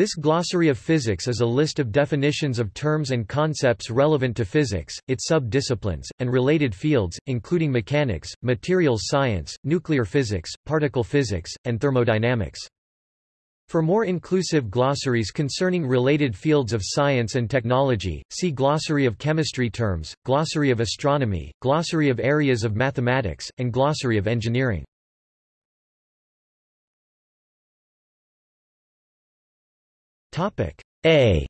This glossary of physics is a list of definitions of terms and concepts relevant to physics, its sub-disciplines, and related fields, including mechanics, materials science, nuclear physics, particle physics, and thermodynamics. For more inclusive glossaries concerning related fields of science and technology, see Glossary of chemistry terms, Glossary of astronomy, Glossary of areas of mathematics, and Glossary of engineering. A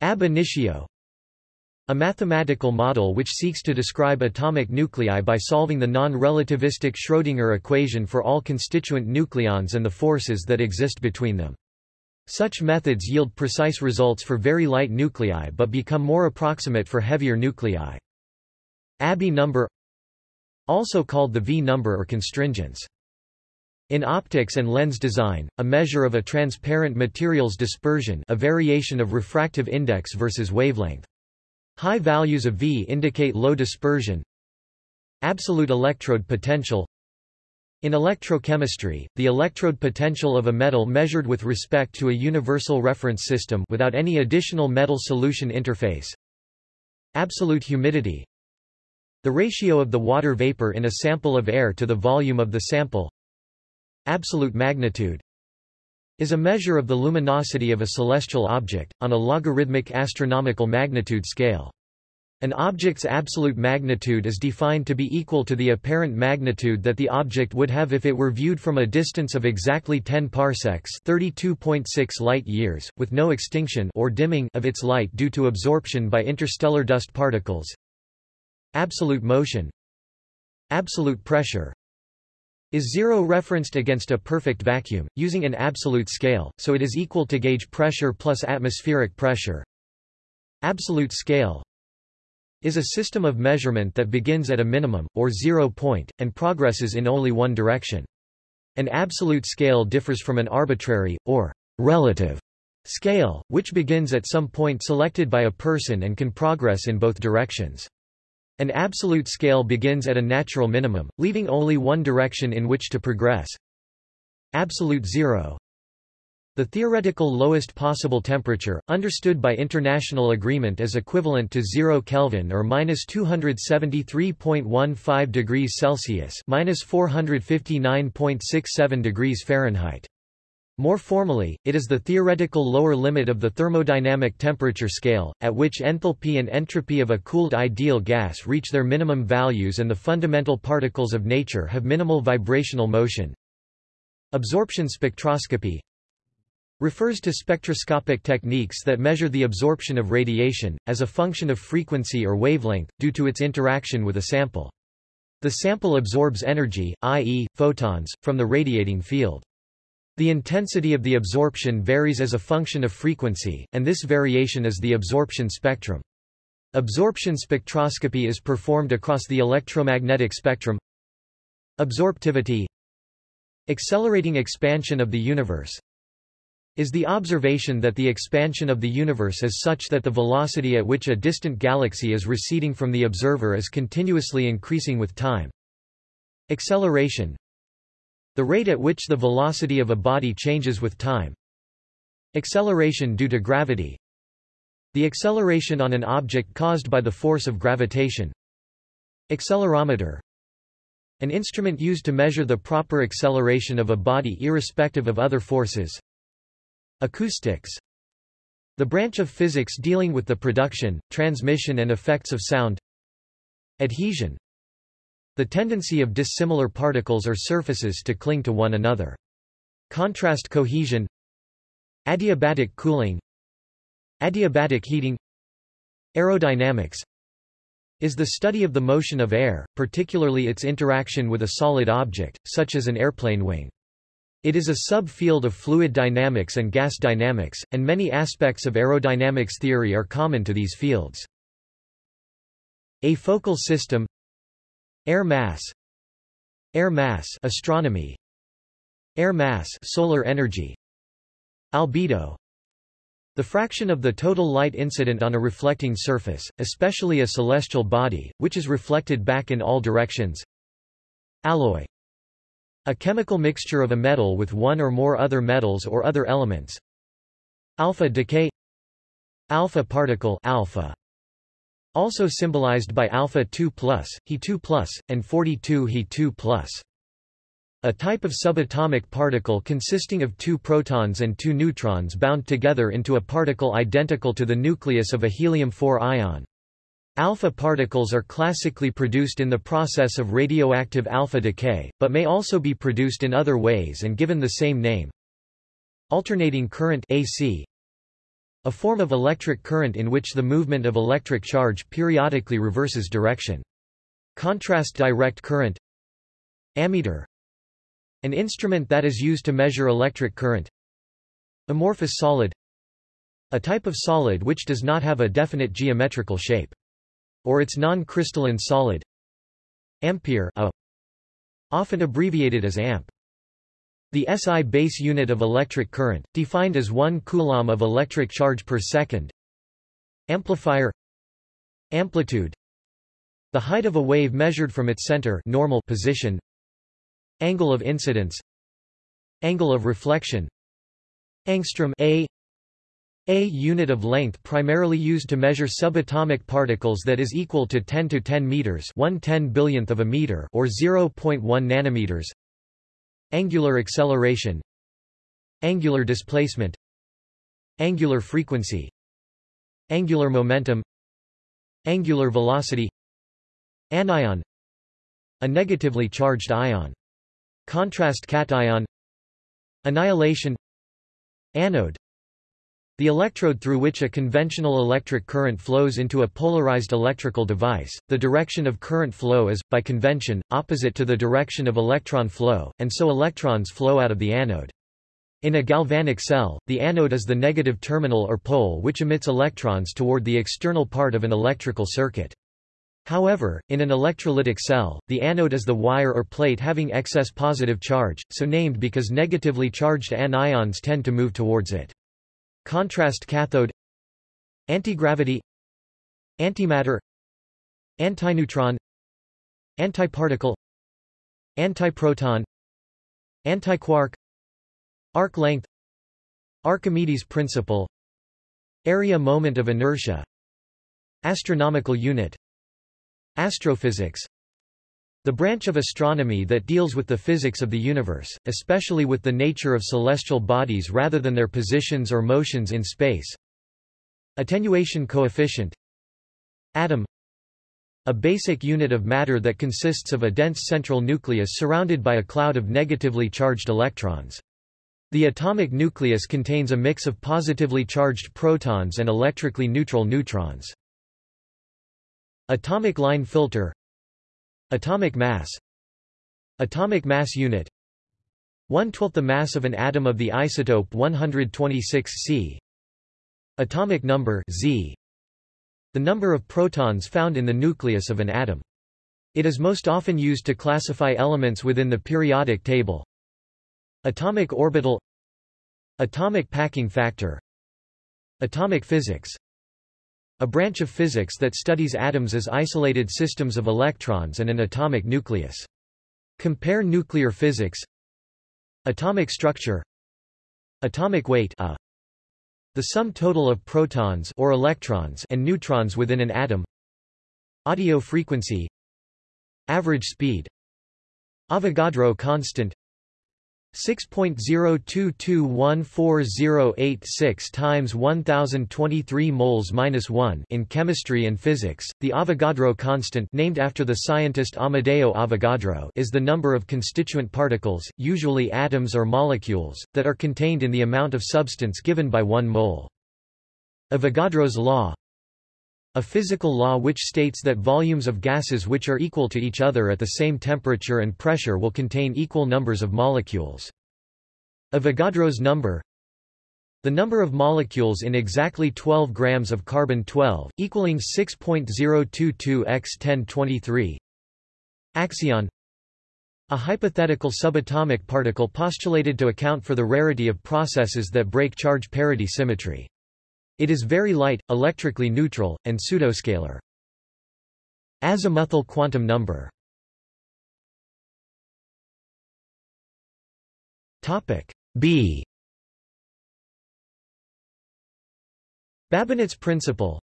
Ab initio a mathematical model which seeks to describe atomic nuclei by solving the non-relativistic Schrödinger equation for all constituent nucleons and the forces that exist between them. Such methods yield precise results for very light nuclei but become more approximate for heavier nuclei. Abbe number Also called the V number or constringence. In optics and lens design, a measure of a transparent material's dispersion a variation of refractive index versus wavelength. High values of V indicate low dispersion. Absolute electrode potential In electrochemistry, the electrode potential of a metal measured with respect to a universal reference system without any additional metal-solution interface. Absolute humidity The ratio of the water vapor in a sample of air to the volume of the sample Absolute magnitude is a measure of the luminosity of a celestial object, on a logarithmic astronomical magnitude scale. An object's absolute magnitude is defined to be equal to the apparent magnitude that the object would have if it were viewed from a distance of exactly 10 parsecs (32.6 light-years), with no extinction or dimming of its light due to absorption by interstellar dust particles. Absolute motion Absolute pressure is zero referenced against a perfect vacuum, using an absolute scale, so it is equal to gauge pressure plus atmospheric pressure. Absolute scale is a system of measurement that begins at a minimum, or zero point, and progresses in only one direction. An absolute scale differs from an arbitrary, or relative, scale, which begins at some point selected by a person and can progress in both directions. An absolute scale begins at a natural minimum, leaving only one direction in which to progress. Absolute zero. The theoretical lowest possible temperature, understood by international agreement as equivalent to 0 Kelvin or minus 273.15 degrees Celsius minus 459.67 degrees Fahrenheit. More formally, it is the theoretical lower limit of the thermodynamic temperature scale, at which enthalpy and entropy of a cooled ideal gas reach their minimum values and the fundamental particles of nature have minimal vibrational motion. Absorption spectroscopy refers to spectroscopic techniques that measure the absorption of radiation, as a function of frequency or wavelength, due to its interaction with a sample. The sample absorbs energy, i.e., photons, from the radiating field. The intensity of the absorption varies as a function of frequency, and this variation is the absorption spectrum. Absorption spectroscopy is performed across the electromagnetic spectrum. Absorptivity Accelerating expansion of the universe is the observation that the expansion of the universe is such that the velocity at which a distant galaxy is receding from the observer is continuously increasing with time. Acceleration the rate at which the velocity of a body changes with time. Acceleration due to gravity. The acceleration on an object caused by the force of gravitation. Accelerometer. An instrument used to measure the proper acceleration of a body irrespective of other forces. Acoustics. The branch of physics dealing with the production, transmission and effects of sound. Adhesion. The tendency of dissimilar particles or surfaces to cling to one another. Contrast cohesion Adiabatic cooling Adiabatic heating Aerodynamics is the study of the motion of air, particularly its interaction with a solid object, such as an airplane wing. It is a subfield of fluid dynamics and gas dynamics, and many aspects of aerodynamics theory are common to these fields. Afocal system Air mass. Air mass astronomy. Air mass solar energy. Albedo. The fraction of the total light incident on a reflecting surface, especially a celestial body, which is reflected back in all directions. Alloy. A chemical mixture of a metal with one or more other metals or other elements. Alpha decay. Alpha particle alpha also symbolized by alpha 2 plus, He2 and 42 He2 plus. A type of subatomic particle consisting of two protons and two neutrons bound together into a particle identical to the nucleus of a helium-4 ion. Alpha particles are classically produced in the process of radioactive alpha decay, but may also be produced in other ways and given the same name. Alternating current AC a form of electric current in which the movement of electric charge periodically reverses direction. Contrast direct current Ammeter An instrument that is used to measure electric current Amorphous solid A type of solid which does not have a definite geometrical shape. Or its non-crystalline solid Ampere a, often abbreviated as amp. The SI base unit of electric current, defined as 1 coulomb of electric charge per second. Amplifier Amplitude The height of a wave measured from its center normal position. Angle of incidence Angle of reflection Angstrom A a unit of length primarily used to measure subatomic particles that is equal to 10 to 10 meters, 1 10 billionth of a meter or 0.1 nanometers. Angular acceleration Angular displacement Angular frequency Angular momentum Angular velocity Anion A negatively charged ion. Contrast cation Annihilation Anode the electrode through which a conventional electric current flows into a polarized electrical device, the direction of current flow is, by convention, opposite to the direction of electron flow, and so electrons flow out of the anode. In a galvanic cell, the anode is the negative terminal or pole which emits electrons toward the external part of an electrical circuit. However, in an electrolytic cell, the anode is the wire or plate having excess positive charge, so named because negatively charged anions tend to move towards it. Contrast cathode Antigravity Antimatter Antineutron Antiparticle Antiproton Antiquark Arc length Archimedes principle Area moment of inertia Astronomical unit Astrophysics the branch of astronomy that deals with the physics of the universe, especially with the nature of celestial bodies rather than their positions or motions in space. Attenuation coefficient Atom A basic unit of matter that consists of a dense central nucleus surrounded by a cloud of negatively charged electrons. The atomic nucleus contains a mix of positively charged protons and electrically neutral neutrons. Atomic line filter Atomic mass. Atomic mass unit. 1 12th the mass of an atom of the isotope 126 C. Atomic number Z. The number of protons found in the nucleus of an atom. It is most often used to classify elements within the periodic table. Atomic orbital. Atomic packing factor. Atomic physics a branch of physics that studies atoms as isolated systems of electrons and an atomic nucleus. Compare nuclear physics. Atomic structure. Atomic weight a. The sum total of protons or electrons and neutrons within an atom. Audio frequency. Average speed. Avogadro constant 6.02214086 times 1023 moles minus 1 in chemistry and physics. The Avogadro constant, named after the scientist Amedeo Avogadro, is the number of constituent particles, usually atoms or molecules, that are contained in the amount of substance given by 1 mole. Avogadro's law a physical law which states that volumes of gases which are equal to each other at the same temperature and pressure will contain equal numbers of molecules. Avogadro's number the number of molecules in exactly 12 grams of carbon-12, equaling 6.022 x 1023. Axion A hypothetical subatomic particle postulated to account for the rarity of processes that break charge parity symmetry. It is very light, electrically neutral, and pseudoscalar. Azimuthal quantum number B Babinet's principle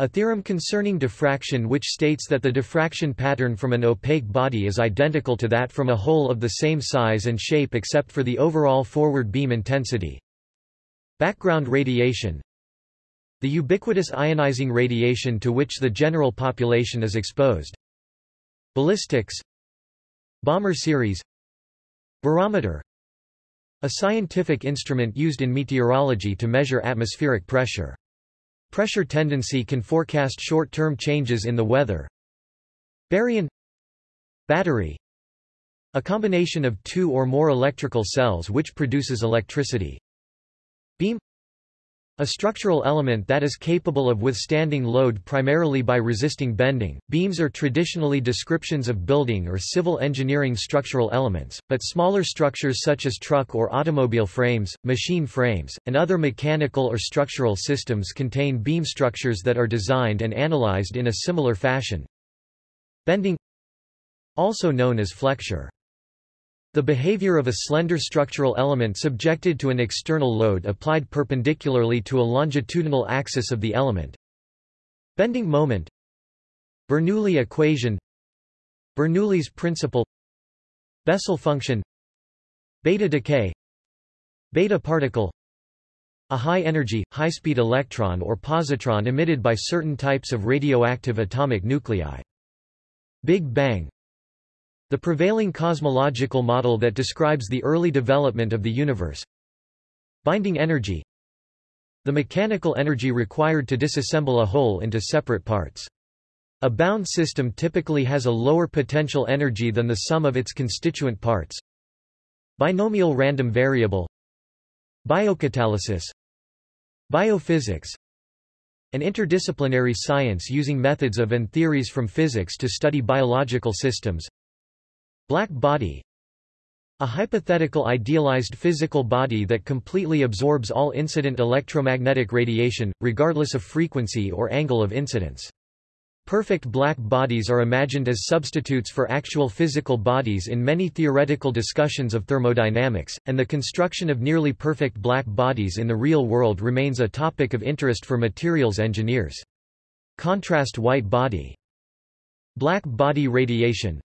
a theorem concerning diffraction which states that the diffraction pattern from an opaque body is identical to that from a hole of the same size and shape except for the overall forward beam intensity. Background radiation The ubiquitous ionizing radiation to which the general population is exposed. Ballistics Balmer series Barometer A scientific instrument used in meteorology to measure atmospheric pressure. Pressure tendency can forecast short-term changes in the weather. Baryon Battery A combination of two or more electrical cells which produces electricity. Beam a structural element that is capable of withstanding load primarily by resisting bending. Beams are traditionally descriptions of building or civil engineering structural elements, but smaller structures such as truck or automobile frames, machine frames, and other mechanical or structural systems contain beam structures that are designed and analyzed in a similar fashion. Bending also known as flexure the behavior of a slender structural element subjected to an external load applied perpendicularly to a longitudinal axis of the element. Bending moment. Bernoulli equation. Bernoulli's principle. Bessel function. Beta decay. Beta particle. A high-energy, high-speed electron or positron emitted by certain types of radioactive atomic nuclei. Big Bang the prevailing cosmological model that describes the early development of the universe. Binding energy The mechanical energy required to disassemble a whole into separate parts. A bound system typically has a lower potential energy than the sum of its constituent parts. Binomial random variable Biocatalysis Biophysics An interdisciplinary science using methods of and theories from physics to study biological systems Black body a hypothetical idealized physical body that completely absorbs all incident electromagnetic radiation, regardless of frequency or angle of incidence. Perfect black bodies are imagined as substitutes for actual physical bodies in many theoretical discussions of thermodynamics, and the construction of nearly perfect black bodies in the real world remains a topic of interest for materials engineers. Contrast white body Black body radiation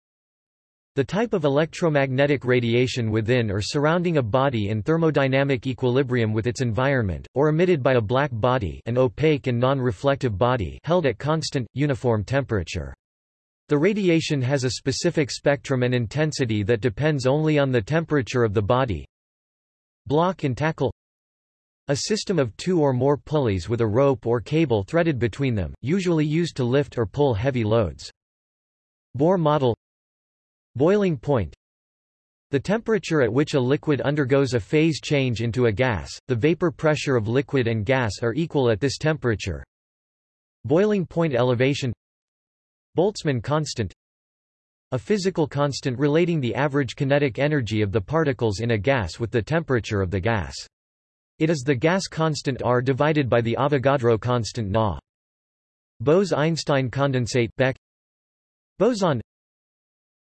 the type of electromagnetic radiation within or surrounding a body in thermodynamic equilibrium with its environment, or emitted by a black body an opaque and non-reflective body held at constant, uniform temperature. The radiation has a specific spectrum and intensity that depends only on the temperature of the body. Block and tackle A system of two or more pulleys with a rope or cable threaded between them, usually used to lift or pull heavy loads. Bohr model Boiling point the temperature at which a liquid undergoes a phase change into a gas, the vapor pressure of liquid and gas are equal at this temperature. Boiling point elevation Boltzmann constant A physical constant relating the average kinetic energy of the particles in a gas with the temperature of the gas. It is the gas constant R divided by the Avogadro constant Na. Bose-Einstein condensate Beck Boson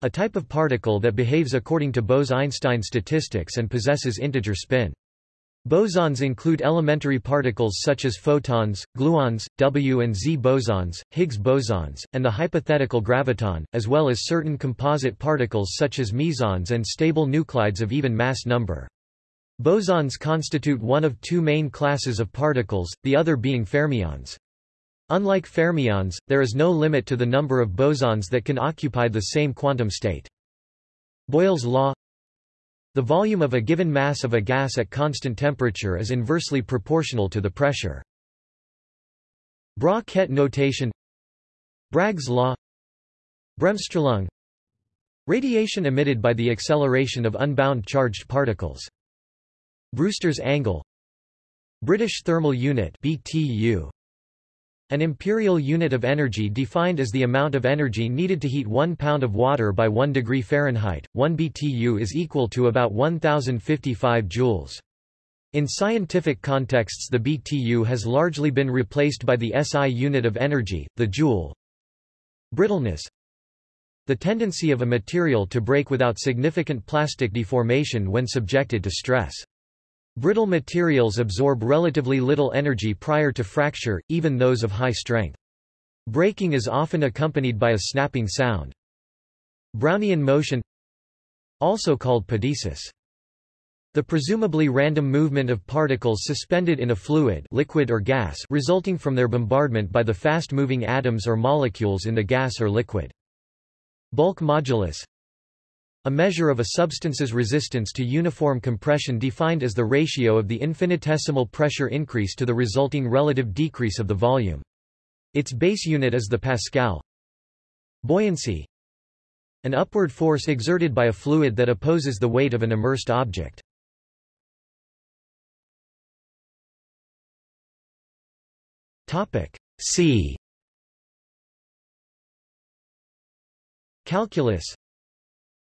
a type of particle that behaves according to Bose-Einstein statistics and possesses integer spin. Bosons include elementary particles such as photons, gluons, W and Z bosons, Higgs bosons, and the hypothetical graviton, as well as certain composite particles such as mesons and stable nuclides of even mass number. Bosons constitute one of two main classes of particles, the other being fermions. Unlike fermions, there is no limit to the number of bosons that can occupy the same quantum state. Boyle's law The volume of a given mass of a gas at constant temperature is inversely proportional to the pressure. Bra-Ket notation Bragg's law Bremsstrahlung Radiation emitted by the acceleration of unbound charged particles. Brewster's angle British Thermal Unit BTU an imperial unit of energy defined as the amount of energy needed to heat 1 pound of water by 1 degree Fahrenheit, 1 BTU is equal to about 1055 joules. In scientific contexts the BTU has largely been replaced by the SI unit of energy, the joule. Brittleness The tendency of a material to break without significant plastic deformation when subjected to stress. Brittle materials absorb relatively little energy prior to fracture, even those of high strength. Breaking is often accompanied by a snapping sound. Brownian motion also called pedesis. The presumably random movement of particles suspended in a fluid liquid or gas resulting from their bombardment by the fast-moving atoms or molecules in the gas or liquid. Bulk modulus a measure of a substance's resistance to uniform compression defined as the ratio of the infinitesimal pressure increase to the resulting relative decrease of the volume. Its base unit is the pascal. Buoyancy An upward force exerted by a fluid that opposes the weight of an immersed object. C Calculus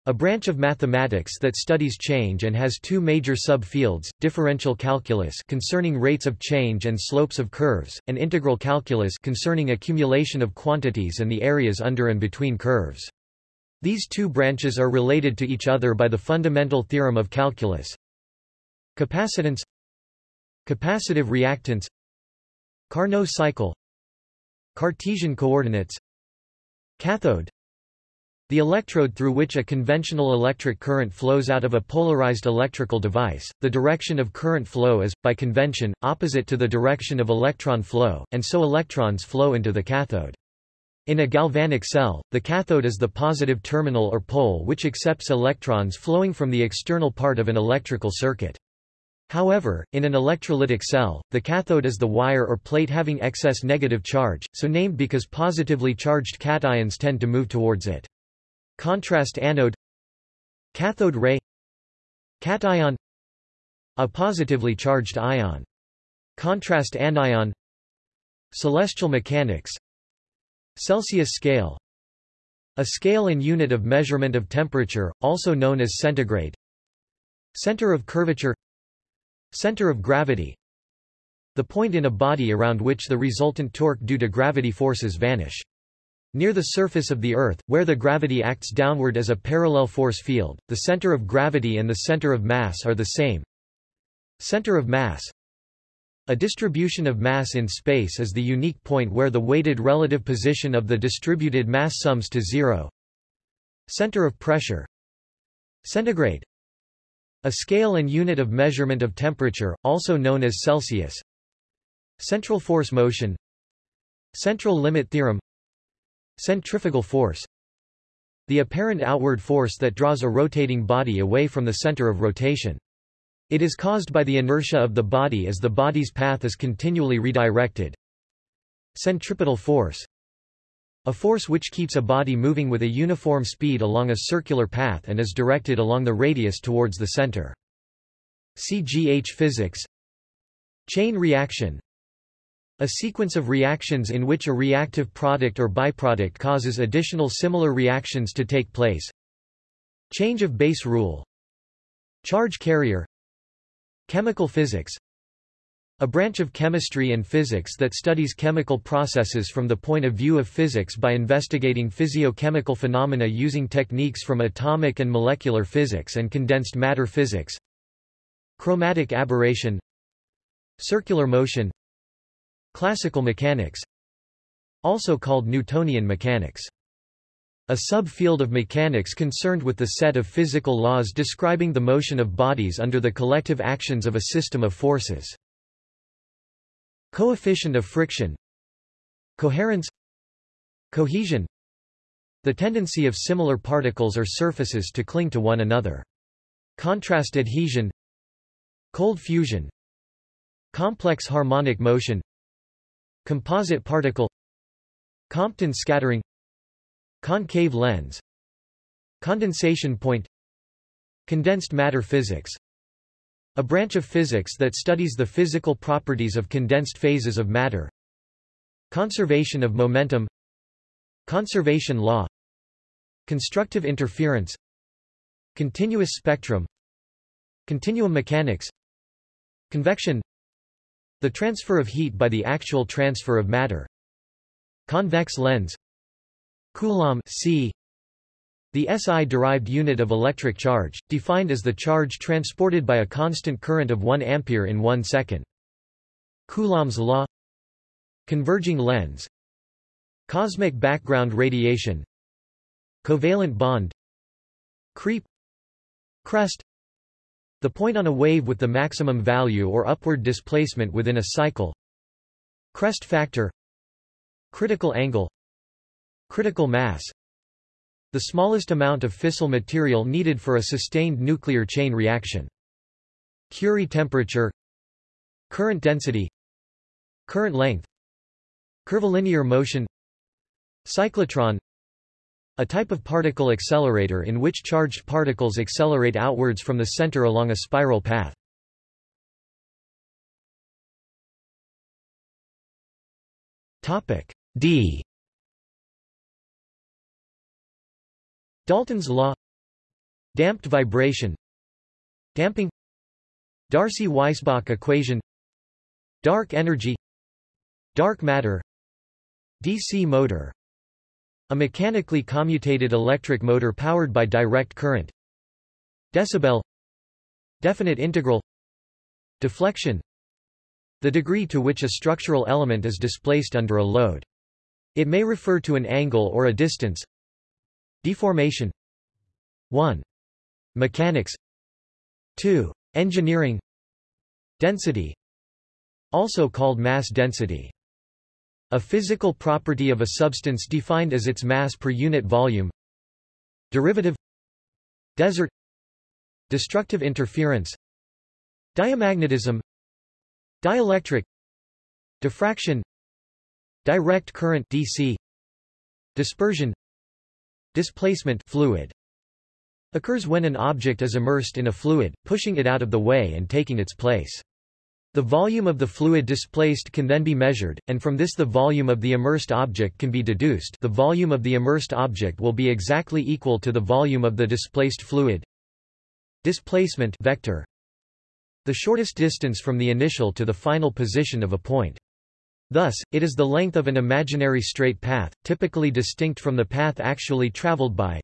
a branch of mathematics that studies change and has two major subfields, differential calculus concerning rates of change and slopes of curves, and integral calculus concerning accumulation of quantities and the areas under and between curves. These two branches are related to each other by the fundamental theorem of calculus. Capacitance Capacitive reactance Carnot cycle Cartesian coordinates Cathode the electrode through which a conventional electric current flows out of a polarized electrical device, the direction of current flow is, by convention, opposite to the direction of electron flow, and so electrons flow into the cathode. In a galvanic cell, the cathode is the positive terminal or pole which accepts electrons flowing from the external part of an electrical circuit. However, in an electrolytic cell, the cathode is the wire or plate having excess negative charge, so named because positively charged cations tend to move towards it. Contrast anode. Cathode ray. Cation. A positively charged ion. Contrast anion. Celestial mechanics. Celsius scale. A scale and unit of measurement of temperature, also known as centigrade. Center of curvature. Center of gravity. The point in a body around which the resultant torque due to gravity forces vanish. Near the surface of the Earth, where the gravity acts downward as a parallel force field, the center of gravity and the center of mass are the same. Center of mass. A distribution of mass in space is the unique point where the weighted relative position of the distributed mass sums to zero. Center of pressure. Centigrade. A scale and unit of measurement of temperature, also known as Celsius. Central force motion. Central limit theorem Centrifugal force The apparent outward force that draws a rotating body away from the center of rotation. It is caused by the inertia of the body as the body's path is continually redirected. Centripetal force A force which keeps a body moving with a uniform speed along a circular path and is directed along the radius towards the center. CGH physics Chain reaction a sequence of reactions in which a reactive product or byproduct causes additional similar reactions to take place. Change of base rule. Charge carrier. Chemical physics. A branch of chemistry and physics that studies chemical processes from the point of view of physics by investigating physiochemical phenomena using techniques from atomic and molecular physics and condensed matter physics. Chromatic aberration. Circular motion Classical mechanics Also called Newtonian mechanics. A subfield of mechanics concerned with the set of physical laws describing the motion of bodies under the collective actions of a system of forces. Coefficient of friction Coherence Cohesion The tendency of similar particles or surfaces to cling to one another. Contrast adhesion Cold fusion Complex harmonic motion Composite particle Compton scattering Concave lens Condensation point Condensed matter physics. A branch of physics that studies the physical properties of condensed phases of matter. Conservation of momentum. Conservation law. Constructive interference. Continuous spectrum. Continuum mechanics. Convection the transfer of heat by the actual transfer of matter. Convex lens. Coulomb c. The SI-derived unit of electric charge, defined as the charge transported by a constant current of 1 ampere in 1 second. Coulomb's law. Converging lens. Cosmic background radiation. Covalent bond. Creep. Crest The point on a wave with the maximum value or upward displacement within a cycle Crest factor Critical angle Critical mass the smallest amount of fissile material needed for a sustained nuclear chain reaction. Curie temperature Current density Current length Curvilinear motion Cyclotron A type of particle accelerator in which charged particles accelerate outwards from the center along a spiral path. D. Dalton's law. Damped vibration. Damping. Darcy-Weisbach equation. Dark energy. Dark matter. DC motor A mechanically commutated electric motor powered by direct current. Decibel. Definite integral. Deflection. The degree to which a structural element is displaced under a load. It may refer to an angle or a distance. Deformation. 1. Mechanics. 2. Engineering. Density. Also called mass density. A physical property of a substance defined as its mass per unit volume. Derivative. Desert. Destructive interference. Diamagnetism. Dielectric. Diffraction. Direct current DC Dispersion. Displacement fluid occurs when an object is immersed in a fluid, pushing it out of the way and taking its place. The volume of the fluid displaced can then be measured, and from this the volume of the immersed object can be deduced the volume of the immersed object will be exactly equal to the volume of the displaced fluid. Displacement vector The shortest distance from the initial to the final position of a point. Thus, it is the length of an imaginary straight path, typically distinct from the path actually traveled by.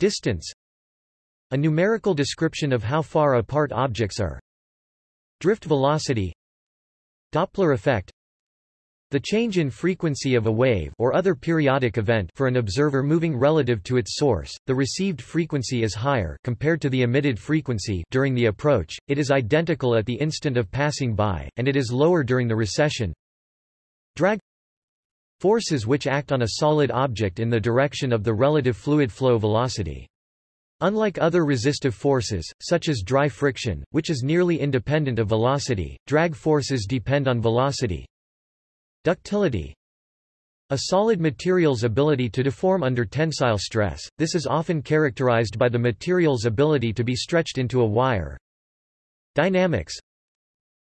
Distance A numerical description of how far apart objects are. Drift velocity Doppler effect the change in frequency of a wave or other periodic event for an observer moving relative to its source, the received frequency is higher compared to the emitted frequency during the approach, it is identical at the instant of passing by, and it is lower during the recession. Drag Forces which act on a solid object in the direction of the relative fluid flow velocity. Unlike other resistive forces, such as dry friction, which is nearly independent of velocity, drag forces depend on velocity. Ductility A solid material's ability to deform under tensile stress, this is often characterized by the material's ability to be stretched into a wire. Dynamics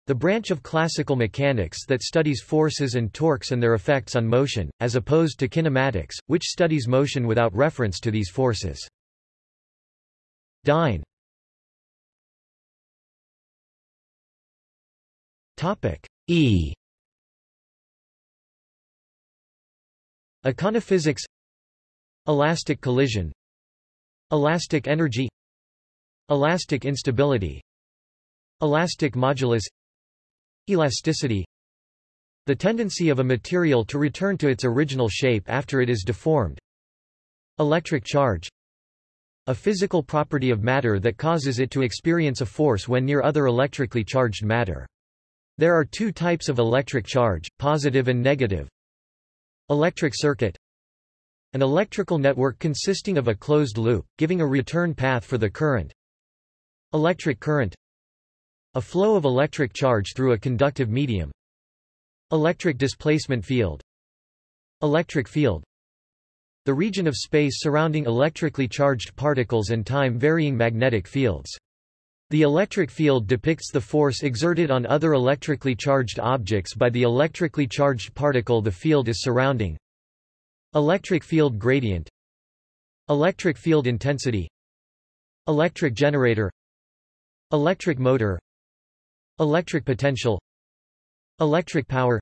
the branch of classical mechanics that studies forces and torques and their effects on motion, as opposed to kinematics, which studies motion without reference to these forces. Dyne E. Econophysics. Elastic collision. Elastic energy. Elastic instability. Elastic modulus. Elasticity. The tendency of a material to return to its original shape after it is deformed. Electric charge A physical property of matter that causes it to experience a force when near other electrically charged matter. There are two types of electric charge, positive and negative. Electric circuit An electrical network consisting of a closed loop, giving a return path for the current. Electric current a flow of electric charge through a conductive medium. Electric displacement field. Electric field. The region of space surrounding electrically charged particles and time-varying magnetic fields. The electric field depicts the force exerted on other electrically charged objects by the electrically charged particle the field is surrounding. Electric field gradient. Electric field intensity. Electric generator. Electric motor. Electric potential. Electric power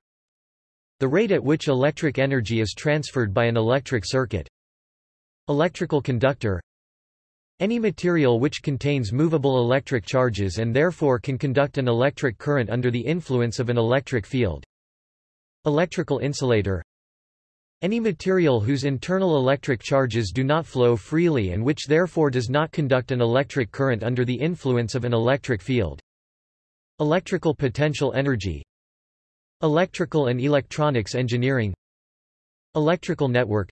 The rate at which electric energy is transferred by an electric circuit Electrical conductor any material which contains movable electric charges and therefore can conduct an electric current under the influence of an electric field. Electrical insulator Any material whose internal electric charges do not flow freely and which therefore does not conduct an electric current under the influence of an electric field. Electrical potential energy Electrical and electronics engineering Electrical network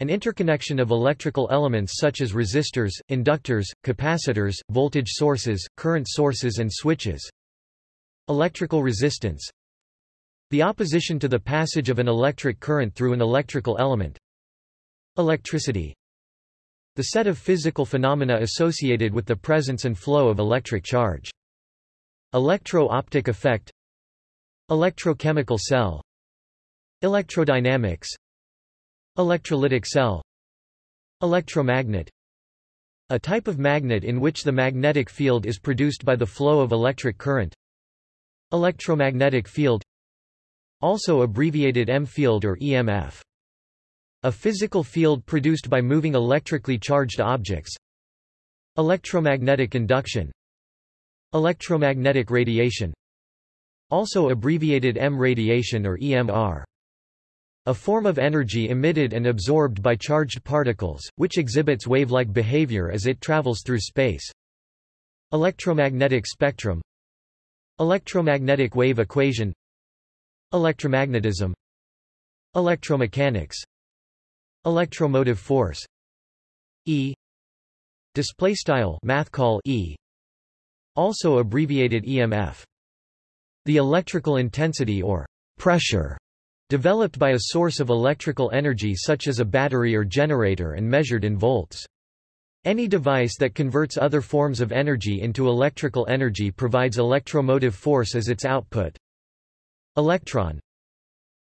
an interconnection of electrical elements such as resistors, inductors, capacitors, voltage sources, current sources and switches. Electrical resistance The opposition to the passage of an electric current through an electrical element. Electricity The set of physical phenomena associated with the presence and flow of electric charge. Electro-optic effect Electrochemical cell. Electrodynamics. Electrolytic cell. Electromagnet. A type of magnet in which the magnetic field is produced by the flow of electric current. Electromagnetic field. Also abbreviated EM-field or EMF. A physical field produced by moving electrically charged objects. Electromagnetic induction. Electromagnetic radiation Also abbreviated EM radiation or EMR a form of energy emitted and absorbed by charged particles, which exhibits wave-like behavior as it travels through space. Electromagnetic spectrum. Electromagnetic wave equation. Electromagnetism. Electromechanics. Electromotive force. E. Display style math call E. Also abbreviated EMF the electrical intensity or pressure Developed by a source of electrical energy such as a battery or generator and measured in volts. Any device that converts other forms of energy into electrical energy provides electromotive force as its output. Electron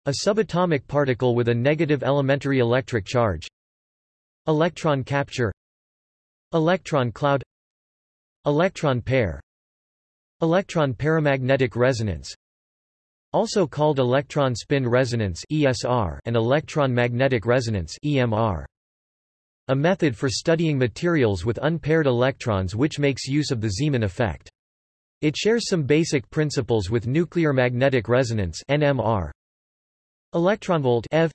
A subatomic particle with a negative elementary electric charge. Electron capture Electron cloud Electron pair Electron paramagnetic resonance also called electron spin resonance (ESR) and electron magnetic resonance (EMR). A method for studying materials with unpaired electrons which makes use of the Zeeman effect. It shares some basic principles with nuclear magnetic resonance (NMR). Electronvolt (eV)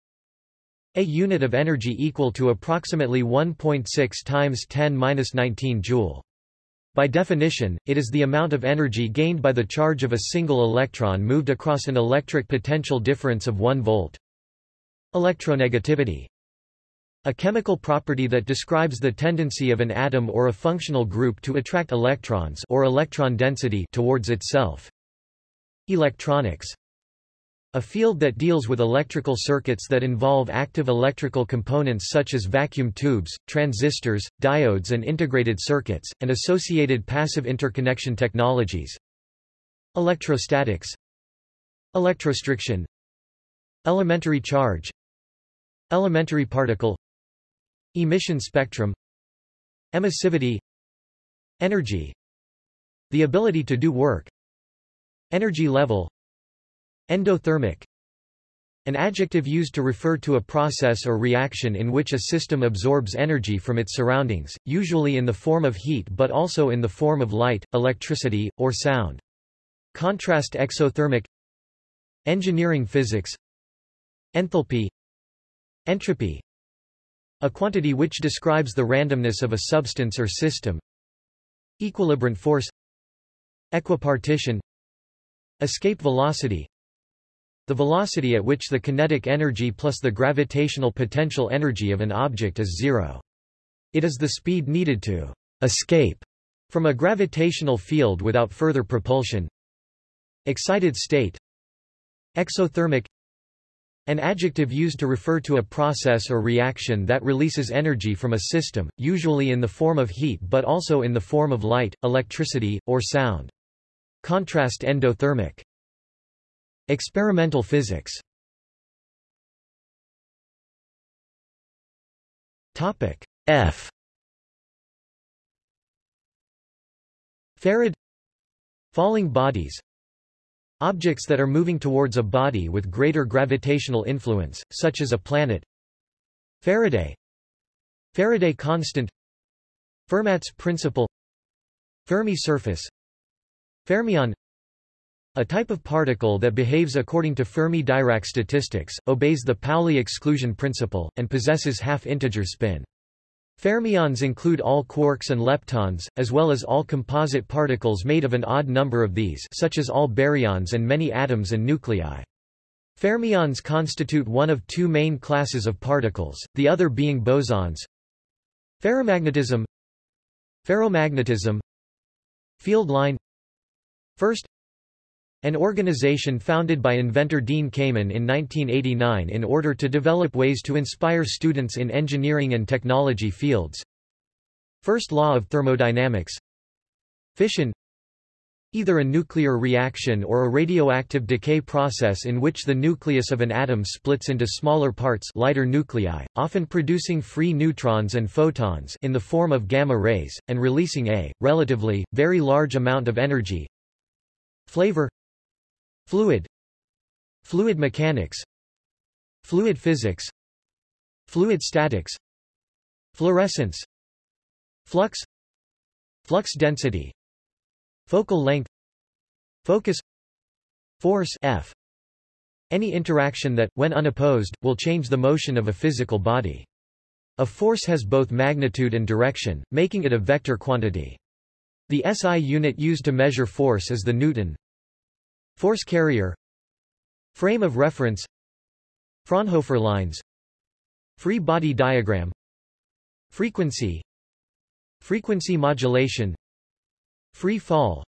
a unit of energy equal to approximately 1.6 times 10^-19 joule. By definition, it is the amount of energy gained by the charge of a single electron moved across an electric potential difference of 1 volt. Electronegativity a chemical property that describes the tendency of an atom or a functional group to attract electrons or electron density towards itself. Electronics a field that deals with electrical circuits that involve active electrical components such as vacuum tubes, transistors, diodes and integrated circuits, and associated passive interconnection technologies. Electrostatics. Electrostriction. Elementary charge. Elementary particle. Emission spectrum. Emissivity. Energy. The ability to do work. Energy level Endothermic An adjective used to refer to a process or reaction in which a system absorbs energy from its surroundings, usually in the form of heat but also in the form of light, electricity, or sound. Contrast exothermic Engineering physics Enthalpy Entropy A quantity which describes the randomness of a substance or system Equilibrant force Equipartition Escape velocity the velocity at which the kinetic energy plus the gravitational potential energy of an object is zero. It is the speed needed to escape from a gravitational field without further propulsion. Excited state Exothermic An adjective used to refer to a process or reaction that releases energy from a system, usually in the form of heat but also in the form of light, electricity, or sound. Contrast endothermic Experimental physics. Topic F. Farad Falling bodies. Objects that are moving towards a body with greater gravitational influence, such as a planet. Faraday. Faraday constant. Fermat's principle. Fermi surface. Fermion a type of particle that behaves according to Fermi-Dirac statistics, obeys the Pauli exclusion principle, and possesses half-integer spin. Fermions include all quarks and leptons, as well as all composite particles made of an odd number of these such as all baryons and many atoms and nuclei. Fermions constitute one of two main classes of particles, the other being bosons. Ferromagnetism Ferromagnetism Field line First an organization founded by inventor Dean Kamen in 1989 in order to develop ways to inspire students in engineering and technology fields. First law of thermodynamics Fission Either a nuclear reaction or a radioactive decay process in which the nucleus of an atom splits into smaller parts lighter nuclei, often producing free neutrons and photons in the form of gamma rays, and releasing a, relatively, very large amount of energy. Flavor Fluid. Fluid mechanics. Fluid physics. Fluid statics. Fluorescence. Flux. Flux density. Focal length. Focus. Force F. Any interaction that, when unopposed, will change the motion of a physical body. A force has both magnitude and direction, making it a vector quantity. The SI unit used to measure force is the Newton. Force carrier Frame of reference Fraunhofer lines Free body diagram Frequency Frequency modulation Free fall.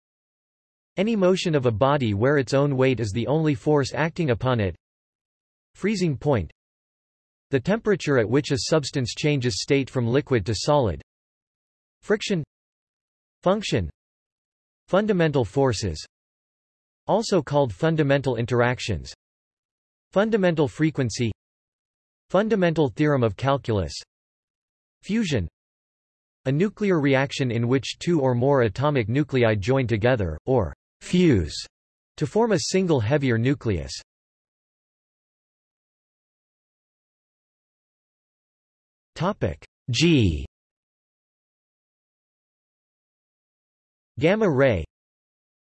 Any motion of a body where its own weight is the only force acting upon it. Freezing point. The temperature at which a substance changes state from liquid to solid. Friction. Function. Fundamental forces also called fundamental interactions. Fundamental frequency. Fundamental theorem of calculus. Fusion. A nuclear reaction in which two or more atomic nuclei join together, or fuse, to form a single heavier nucleus. G. Gamma ray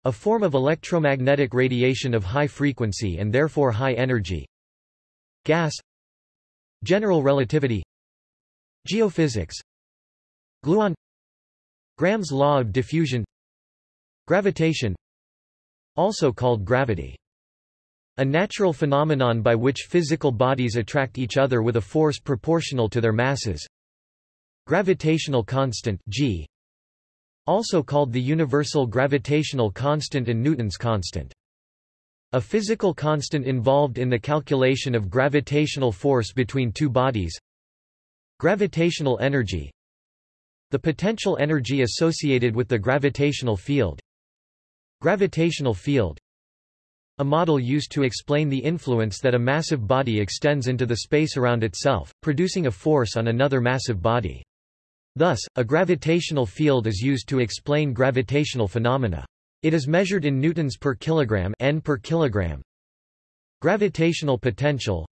a form of electromagnetic radiation of high frequency and therefore high energy. Gas. General relativity. Geophysics. Gluon. Graham's law of diffusion. Gravitation. Also called gravity. A natural phenomenon by which physical bodies attract each other with a force proportional to their masses. Gravitational constant G also called the universal gravitational constant and Newton's constant. A physical constant involved in the calculation of gravitational force between two bodies. Gravitational energy The potential energy associated with the gravitational field. Gravitational field a model used to explain the influence that a massive body extends into the space around itself, producing a force on another massive body. Thus, a gravitational field is used to explain gravitational phenomena. It is measured in newtons per kilogram n per kilogram. Gravitational potential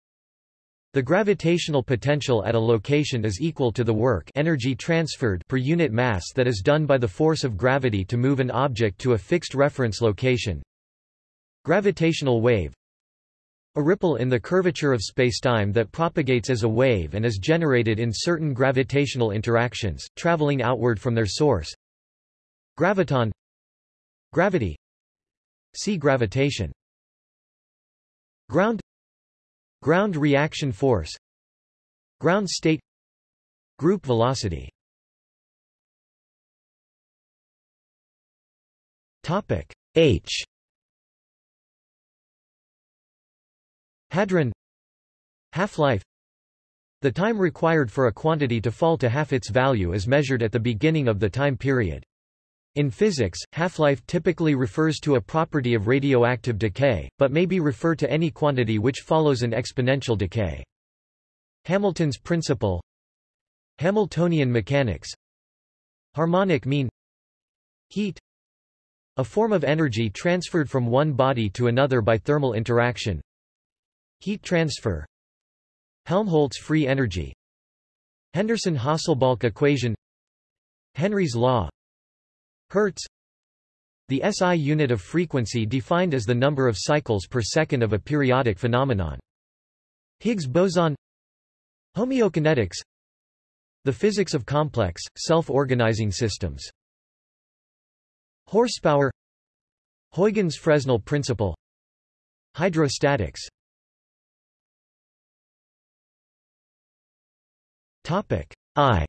The gravitational potential at a location is equal to the work energy transferred per unit mass that is done by the force of gravity to move an object to a fixed reference location. Gravitational wave a ripple in the curvature of spacetime that propagates as a wave and is generated in certain gravitational interactions, traveling outward from their source. Graviton. Gravity. See gravitation. Ground. Ground reaction force. Ground state. Group velocity. H Hadron. Half-life. The time required for a quantity to fall to half its value is measured at the beginning of the time period. In physics, half-life typically refers to a property of radioactive decay, but may be referred to any quantity which follows an exponential decay. Hamilton's principle. Hamiltonian mechanics. Harmonic mean. Heat. A form of energy transferred from one body to another by thermal interaction Heat transfer. Helmholtz free energy. Henderson-Hasselbalch equation. Henry's law. Hertz. The SI unit of frequency defined as the number of cycles per second of a periodic phenomenon. Higgs boson. Homeokinetics. The physics of complex, self-organizing systems. Horsepower. Huygens-Fresnel principle. Hydrostatics Topic. I.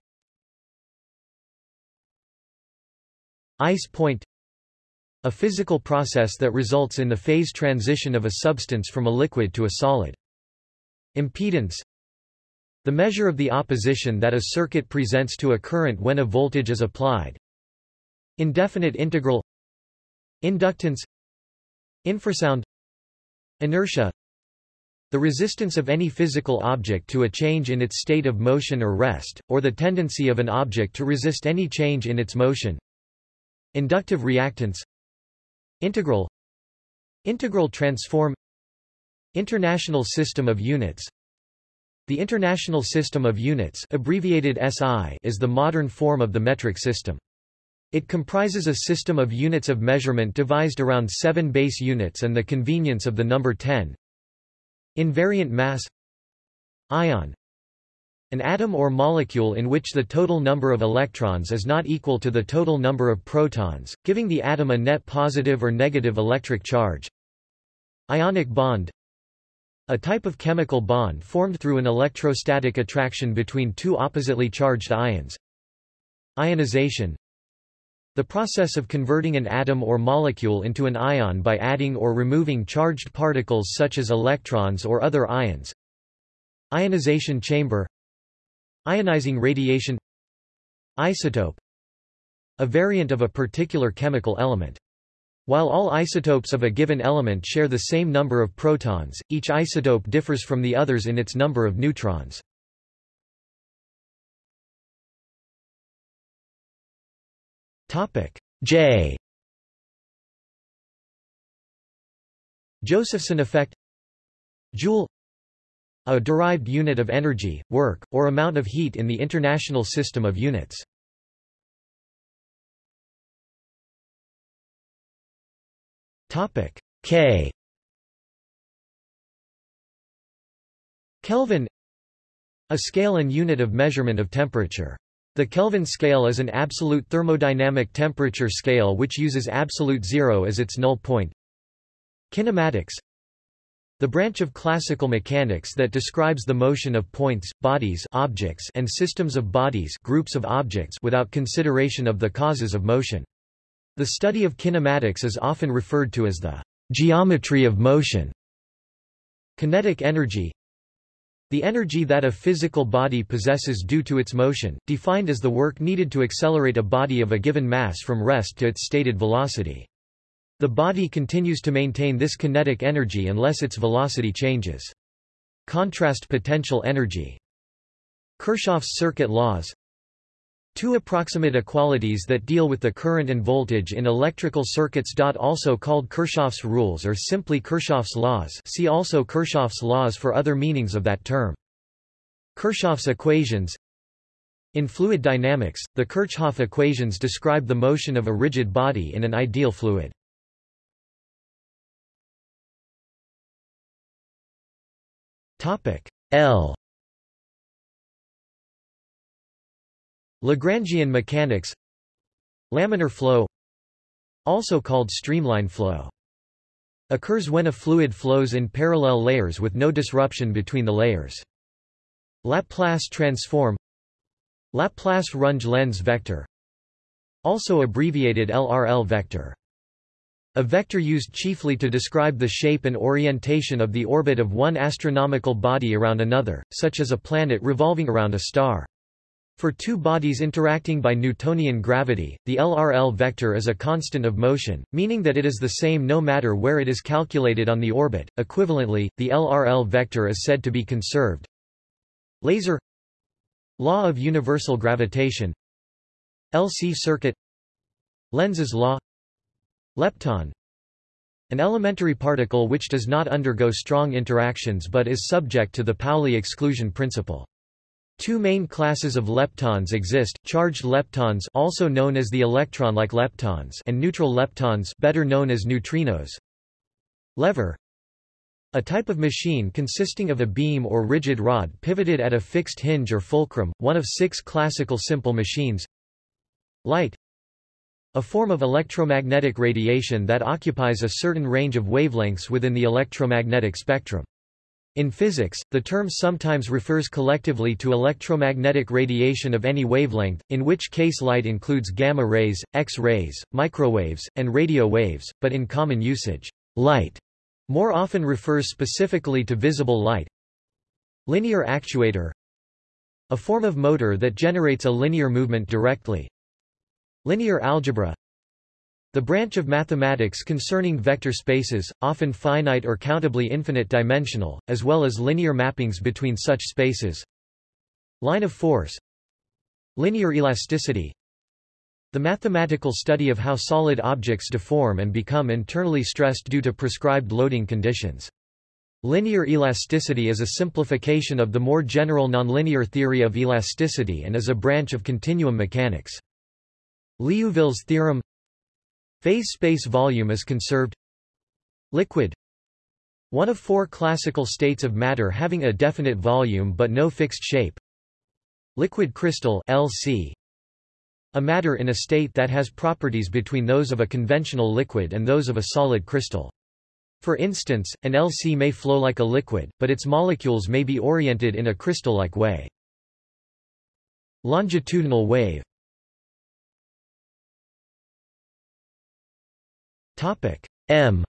Ice point. A physical process that results in the phase transition of a substance from a liquid to a solid. Impedance. The measure of the opposition that a circuit presents to a current when a voltage is applied. Indefinite integral. Inductance. Infrasound. Inertia the resistance of any physical object to a change in its state of motion or rest, or the tendency of an object to resist any change in its motion. Inductive reactance. Integral. Integral transform. International System of Units. The International System of Units abbreviated SI is the modern form of the metric system. It comprises a system of units of measurement devised around seven base units and the convenience of the number 10, Invariant mass Ion An atom or molecule in which the total number of electrons is not equal to the total number of protons, giving the atom a net positive or negative electric charge. Ionic bond A type of chemical bond formed through an electrostatic attraction between two oppositely charged ions. Ionization the process of converting an atom or molecule into an ion by adding or removing charged particles such as electrons or other ions. Ionization chamber Ionizing radiation Isotope A variant of a particular chemical element. While all isotopes of a given element share the same number of protons, each isotope differs from the others in its number of neutrons. Topic. J. Josephson effect. Joule. A derived unit of energy, work, or amount of heat in the International System of Units. Topic. K. Kelvin. A scale and unit of measurement of temperature. The Kelvin scale is an absolute thermodynamic temperature scale which uses absolute zero as its null point. Kinematics The branch of classical mechanics that describes the motion of points, bodies objects and systems of bodies groups of objects without consideration of the causes of motion. The study of kinematics is often referred to as the geometry of motion. Kinetic energy the energy that a physical body possesses due to its motion, defined as the work needed to accelerate a body of a given mass from rest to its stated velocity. The body continues to maintain this kinetic energy unless its velocity changes. Contrast potential energy. Kirchhoff's circuit laws Two approximate equalities that deal with the current and voltage in electrical circuits. Also called Kirchhoff's rules or simply Kirchhoff's laws see also Kirchhoff's laws for other meanings of that term. Kirchhoff's equations In fluid dynamics, the Kirchhoff equations describe the motion of a rigid body in an ideal fluid. L Lagrangian mechanics Laminar flow Also called streamline flow occurs when a fluid flows in parallel layers with no disruption between the layers. Laplace transform Laplace Runge Lenz vector also abbreviated LRL vector. A vector used chiefly to describe the shape and orientation of the orbit of one astronomical body around another, such as a planet revolving around a star. For two bodies interacting by Newtonian gravity, the LRL vector is a constant of motion, meaning that it is the same no matter where it is calculated on the orbit. Equivalently, the LRL vector is said to be conserved. Laser Law of universal gravitation LC circuit Lenz's law Lepton An elementary particle which does not undergo strong interactions but is subject to the Pauli exclusion principle. Two main classes of leptons exist, charged leptons also known as the electron-like leptons and neutral leptons better known as neutrinos. Lever A type of machine consisting of a beam or rigid rod pivoted at a fixed hinge or fulcrum, one of six classical simple machines. Light a form of electromagnetic radiation that occupies a certain range of wavelengths within the electromagnetic spectrum. In physics, the term sometimes refers collectively to electromagnetic radiation of any wavelength, in which case light includes gamma rays, X-rays, microwaves, and radio waves, but in common usage, light more often refers specifically to visible light. Linear actuator A form of motor that generates a linear movement directly. Linear algebra the branch of mathematics concerning vector spaces, often finite or countably infinite dimensional, as well as linear mappings between such spaces. Line of force Linear elasticity The mathematical study of how solid objects deform and become internally stressed due to prescribed loading conditions. Linear elasticity is a simplification of the more general nonlinear theory of elasticity and is a branch of continuum mechanics. Liouville's theorem Phase space volume is conserved. Liquid. One of four classical states of matter having a definite volume but no fixed shape. Liquid crystal LC A matter in a state that has properties between those of a conventional liquid and those of a solid crystal. For instance, an LC may flow like a liquid, but its molecules may be oriented in a crystal-like way. Longitudinal wave Topic. M.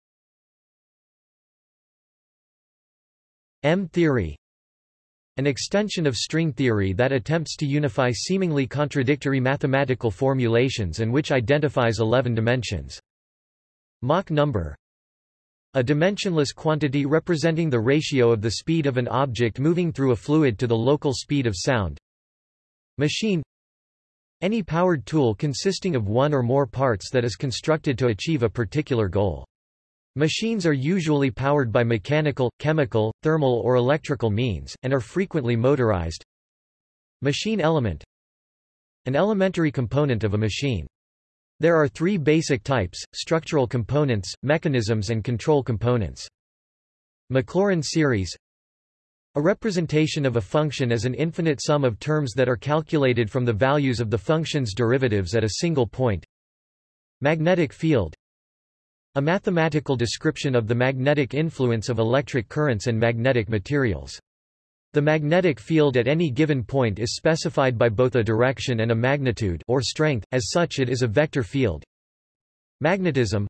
M theory. An extension of string theory that attempts to unify seemingly contradictory mathematical formulations and which identifies 11 dimensions. Mach number. A dimensionless quantity representing the ratio of the speed of an object moving through a fluid to the local speed of sound. Machine any powered tool consisting of one or more parts that is constructed to achieve a particular goal. Machines are usually powered by mechanical, chemical, thermal or electrical means, and are frequently motorized. Machine element An elementary component of a machine. There are three basic types, structural components, mechanisms and control components. Maclaurin series a representation of a function as an infinite sum of terms that are calculated from the values of the function's derivatives at a single point. Magnetic field A mathematical description of the magnetic influence of electric currents and magnetic materials. The magnetic field at any given point is specified by both a direction and a magnitude or strength, as such it is a vector field. Magnetism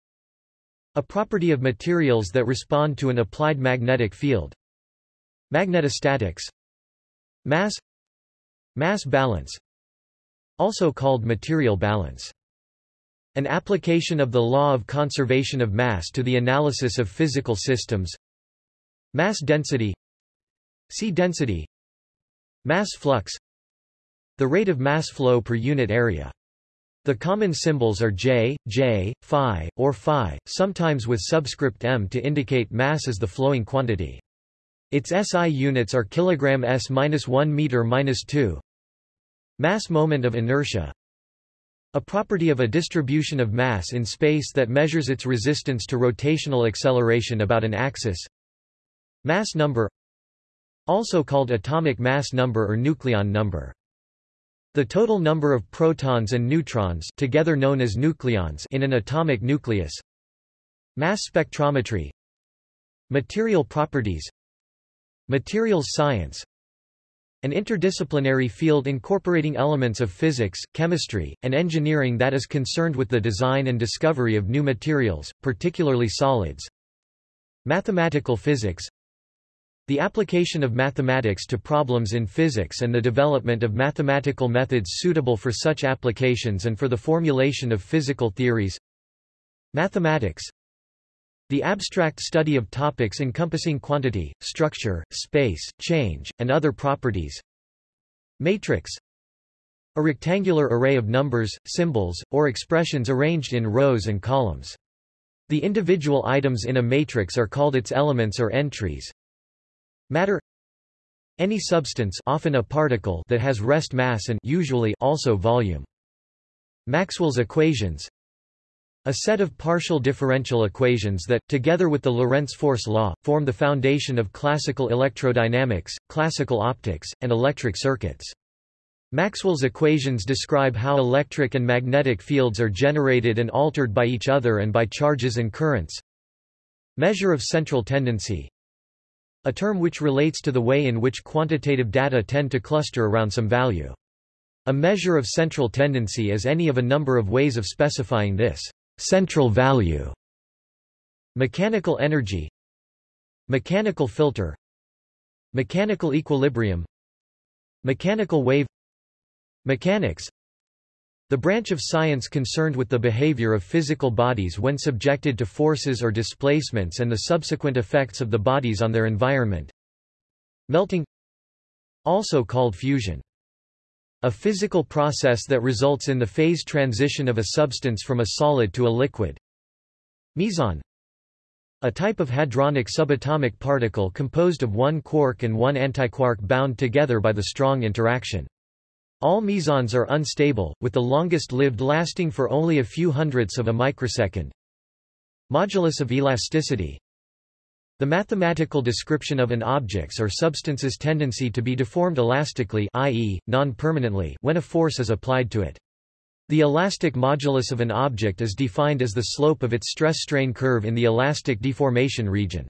A property of materials that respond to an applied magnetic field. Magnetostatics. Mass. Mass balance. Also called material balance. An application of the law of conservation of mass to the analysis of physical systems. Mass density. See density. Mass flux. The rate of mass flow per unit area. The common symbols are J, J, phi, or phi, sometimes with subscript m to indicate mass as the flowing quantity. Its SI units are kg s-1 meter-2. Mass moment of inertia a property of a distribution of mass in space that measures its resistance to rotational acceleration about an axis. Mass number also called atomic mass number or nucleon number. The total number of protons and neutrons together known as nucleons in an atomic nucleus. Mass spectrometry Material properties Materials science. An interdisciplinary field incorporating elements of physics, chemistry, and engineering that is concerned with the design and discovery of new materials, particularly solids. Mathematical physics. The application of mathematics to problems in physics and the development of mathematical methods suitable for such applications and for the formulation of physical theories. Mathematics the abstract study of topics encompassing quantity, structure, space, change, and other properties. Matrix A rectangular array of numbers, symbols, or expressions arranged in rows and columns. The individual items in a matrix are called its elements or entries. Matter Any substance often a particle that has rest mass and usually also volume. Maxwell's equations a set of partial differential equations that, together with the Lorentz force law, form the foundation of classical electrodynamics, classical optics, and electric circuits. Maxwell's equations describe how electric and magnetic fields are generated and altered by each other and by charges and currents. Measure of central tendency a term which relates to the way in which quantitative data tend to cluster around some value. A measure of central tendency is any of a number of ways of specifying this central value. Mechanical energy Mechanical filter Mechanical equilibrium Mechanical wave Mechanics the branch of science concerned with the behavior of physical bodies when subjected to forces or displacements and the subsequent effects of the bodies on their environment. Melting Also called fusion. A physical process that results in the phase transition of a substance from a solid to a liquid. Meson a type of hadronic subatomic particle composed of one quark and one antiquark bound together by the strong interaction. All mesons are unstable, with the longest lived lasting for only a few hundredths of a microsecond. Modulus of elasticity The mathematical description of an object's or substance's tendency to be deformed elastically i.e., non-permanently when a force is applied to it. The elastic modulus of an object is defined as the slope of its stress-strain curve in the elastic deformation region.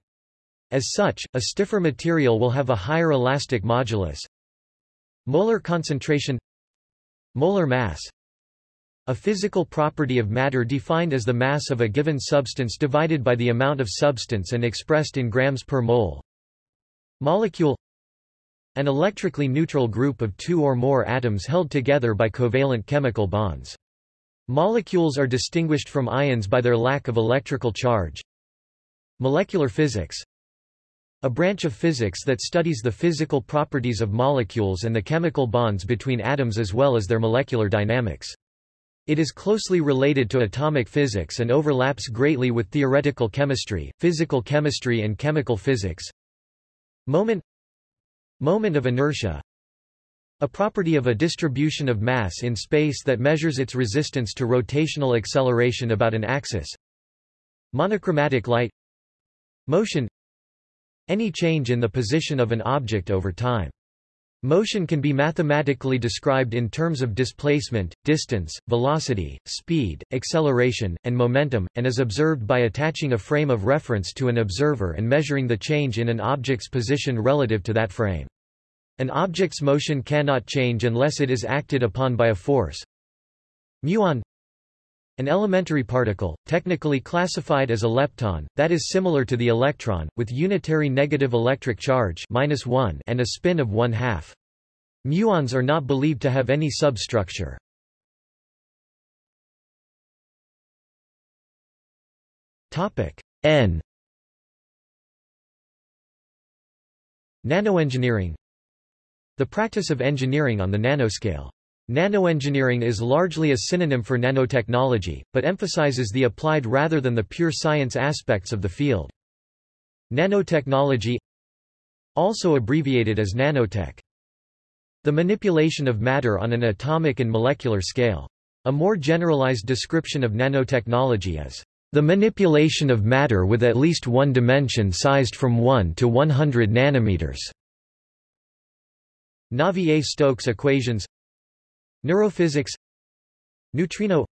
As such, a stiffer material will have a higher elastic modulus, Molar concentration Molar mass A physical property of matter defined as the mass of a given substance divided by the amount of substance and expressed in grams per mole Molecule An electrically neutral group of two or more atoms held together by covalent chemical bonds. Molecules are distinguished from ions by their lack of electrical charge. Molecular physics a branch of physics that studies the physical properties of molecules and the chemical bonds between atoms as well as their molecular dynamics. It is closely related to atomic physics and overlaps greatly with theoretical chemistry, physical chemistry and chemical physics. Moment Moment of inertia A property of a distribution of mass in space that measures its resistance to rotational acceleration about an axis. Monochromatic light Motion any change in the position of an object over time. Motion can be mathematically described in terms of displacement, distance, velocity, speed, acceleration, and momentum, and is observed by attaching a frame of reference to an observer and measuring the change in an object's position relative to that frame. An object's motion cannot change unless it is acted upon by a force. Muon an elementary particle, technically classified as a lepton, that is similar to the electron, with unitary negative electric charge -1 and a spin of one half. Muons are not believed to have any substructure. N Nanoengineering The practice of engineering on the nanoscale. Nanoengineering is largely a synonym for nanotechnology, but emphasizes the applied rather than the pure science aspects of the field. Nanotechnology also abbreviated as nanotech. The manipulation of matter on an atomic and molecular scale. A more generalized description of nanotechnology is the manipulation of matter with at least one dimension sized from 1 to 100 nanometers. Navier-Stokes equations Neurophysics Neutrino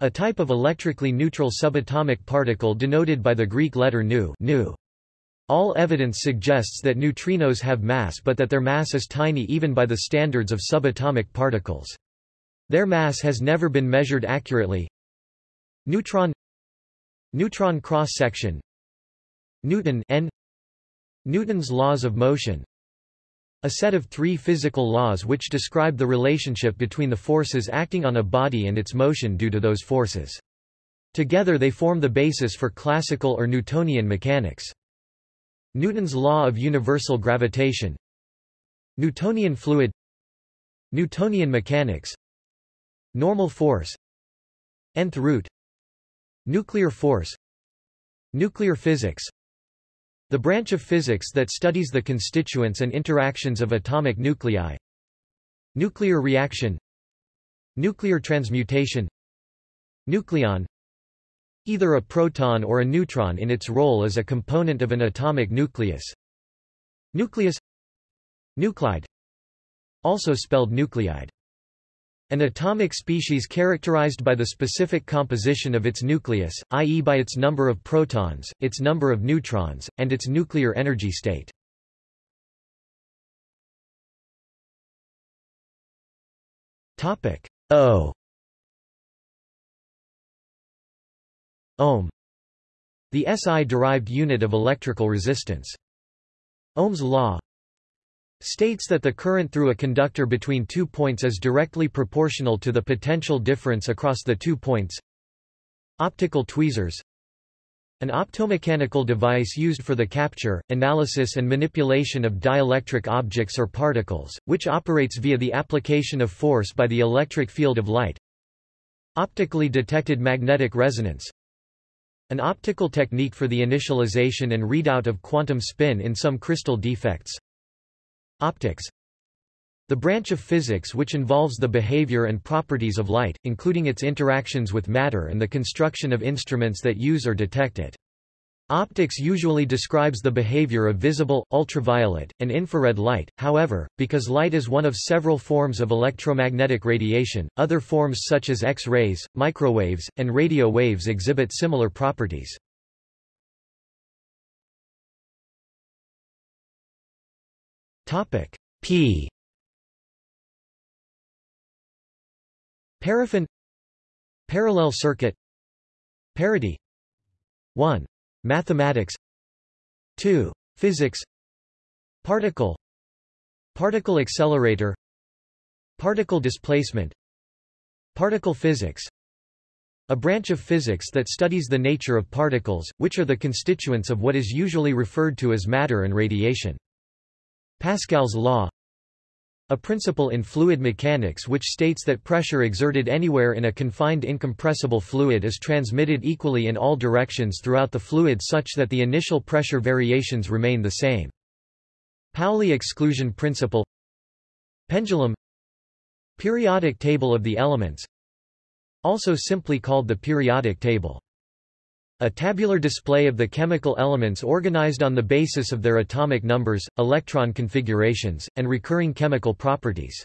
A type of electrically neutral subatomic particle denoted by the Greek letter nu, nu. All evidence suggests that neutrinos have mass but that their mass is tiny even by the standards of subatomic particles. Their mass has never been measured accurately. Neutron Neutron cross-section Newton N Newton's laws of motion a set of three physical laws which describe the relationship between the forces acting on a body and its motion due to those forces. Together they form the basis for classical or Newtonian mechanics. Newton's law of universal gravitation. Newtonian fluid. Newtonian mechanics. Normal force. Nth root. Nuclear force. Nuclear physics The branch of physics that studies the constituents and interactions of atomic nuclei. Nuclear reaction. Nuclear transmutation. Nucleon. Either a proton or a neutron in its role as a component of an atomic nucleus. Nucleus. Nuclide. Also spelled nuclide an atomic species characterized by the specific composition of its nucleus, i.e. by its number of protons, its number of neutrons, and its nuclear energy state. Topic O Ohm The SI-derived unit of electrical resistance. Ohm's law states that the current through a conductor between two points is directly proportional to the potential difference across the two points. Optical tweezers An optomechanical device used for the capture, analysis and manipulation of dielectric objects or particles, which operates via the application of force by the electric field of light. Optically detected magnetic resonance An optical technique for the initialization and readout of quantum spin in some crystal defects. Optics The branch of physics which involves the behavior and properties of light, including its interactions with matter and the construction of instruments that use or detect it. Optics usually describes the behavior of visible, ultraviolet, and infrared light, however, because light is one of several forms of electromagnetic radiation, other forms such as X-rays, microwaves, and radio waves exhibit similar properties. Topic. P. Paraffin. Parallel circuit. Parity. 1. Mathematics. 2. Physics. Particle. Particle accelerator. Particle displacement. Particle physics. A branch of physics that studies the nature of particles, which are the constituents of what is usually referred to as matter and radiation. Pascal's law a principle in fluid mechanics which states that pressure exerted anywhere in a confined incompressible fluid is transmitted equally in all directions throughout the fluid such that the initial pressure variations remain the same. Pauli exclusion principle Pendulum Periodic table of the elements Also simply called the periodic table a tabular display of the chemical elements organized on the basis of their atomic numbers, electron configurations, and recurring chemical properties.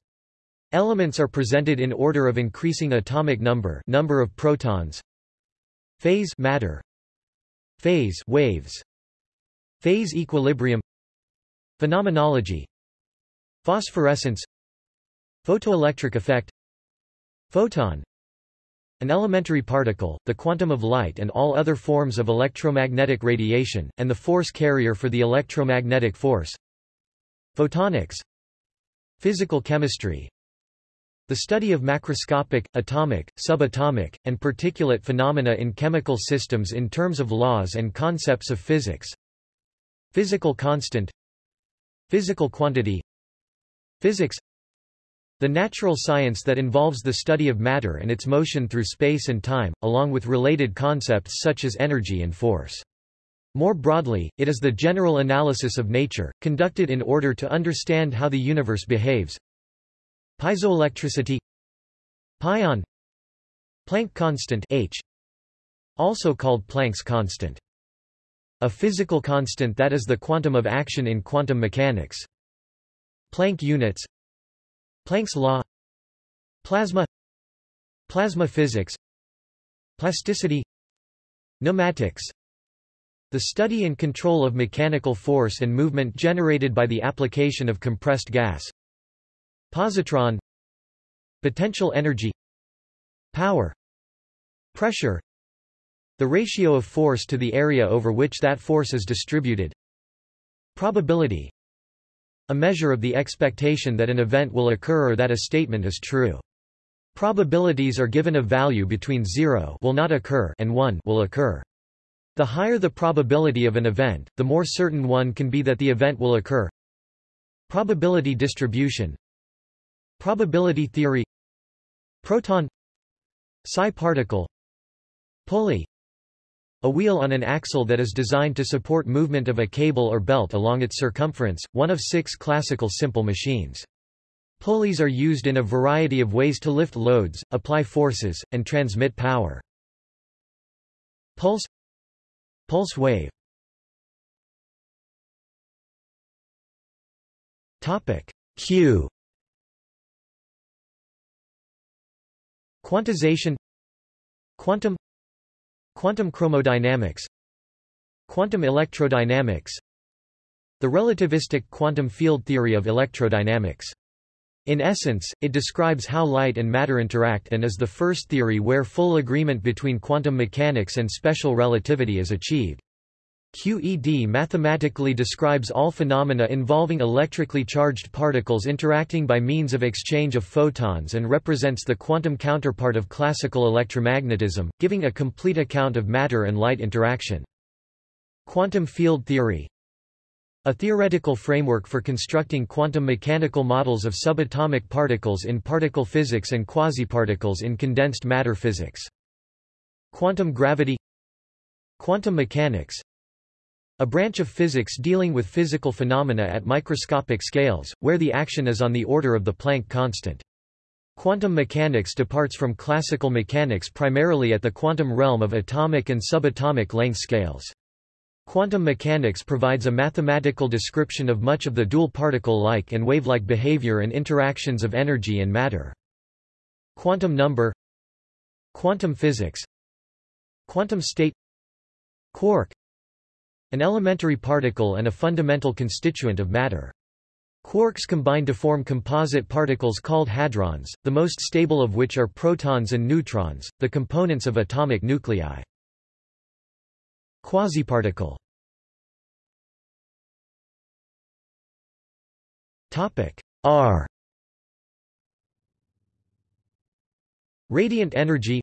Elements are presented in order of increasing atomic number number of protons phase matter phase waves phase equilibrium phenomenology phosphorescence photoelectric effect photon an elementary particle, the quantum of light and all other forms of electromagnetic radiation, and the force carrier for the electromagnetic force. Photonics. Physical chemistry. The study of macroscopic, atomic, subatomic, and particulate phenomena in chemical systems in terms of laws and concepts of physics. Physical constant. Physical quantity. Physics the natural science that involves the study of matter and its motion through space and time, along with related concepts such as energy and force. More broadly, it is the general analysis of nature, conducted in order to understand how the universe behaves. Piezoelectricity Pion Planck constant H also called Planck's constant. A physical constant that is the quantum of action in quantum mechanics. Planck units Planck's law. Plasma. Plasma physics. Plasticity. Pneumatics. The study and control of mechanical force and movement generated by the application of compressed gas. Positron. Potential energy. Power. Pressure. The ratio of force to the area over which that force is distributed. Probability a measure of the expectation that an event will occur or that a statement is true. Probabilities are given a value between 0 will not occur and 1 will occur. The higher the probability of an event, the more certain one can be that the event will occur. Probability distribution Probability theory Proton Psi particle Pulley A wheel on an axle that is designed to support movement of a cable or belt along its circumference, one of six classical simple machines. Pulleys are used in a variety of ways to lift loads, apply forces, and transmit power. Pulse Pulse wave Topic Q Quantization Quantum Quantum chromodynamics Quantum electrodynamics The relativistic quantum field theory of electrodynamics. In essence, it describes how light and matter interact and is the first theory where full agreement between quantum mechanics and special relativity is achieved. QED mathematically describes all phenomena involving electrically charged particles interacting by means of exchange of photons and represents the quantum counterpart of classical electromagnetism, giving a complete account of matter and light interaction. Quantum field theory A theoretical framework for constructing quantum mechanical models of subatomic particles in particle physics and quasiparticles in condensed matter physics. Quantum gravity Quantum mechanics a branch of physics dealing with physical phenomena at microscopic scales, where the action is on the order of the Planck constant. Quantum mechanics departs from classical mechanics primarily at the quantum realm of atomic and subatomic length scales. Quantum mechanics provides a mathematical description of much of the dual particle-like and wave-like behavior and interactions of energy and matter. Quantum number Quantum physics Quantum state Quark an elementary particle and a fundamental constituent of matter. Quarks combine to form composite particles called hadrons, the most stable of which are protons and neutrons, the components of atomic nuclei. Quasiparticle. R. Radiant energy.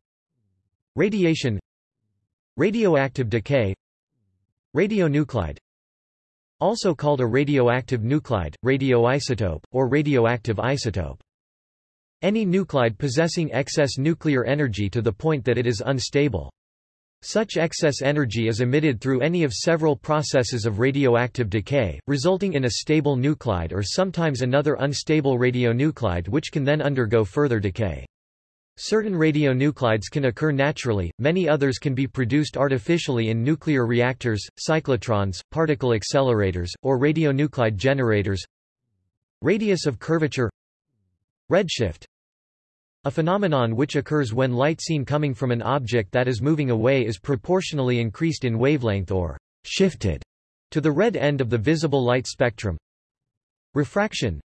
Radiation. Radioactive decay Radionuclide also called a radioactive nuclide, radioisotope, or radioactive isotope. Any nuclide possessing excess nuclear energy to the point that it is unstable. Such excess energy is emitted through any of several processes of radioactive decay, resulting in a stable nuclide or sometimes another unstable radionuclide which can then undergo further decay. Certain radionuclides can occur naturally, many others can be produced artificially in nuclear reactors, cyclotrons, particle accelerators, or radionuclide generators. Radius of curvature Redshift A phenomenon which occurs when light seen coming from an object that is moving away is proportionally increased in wavelength or shifted to the red end of the visible light spectrum. Refraction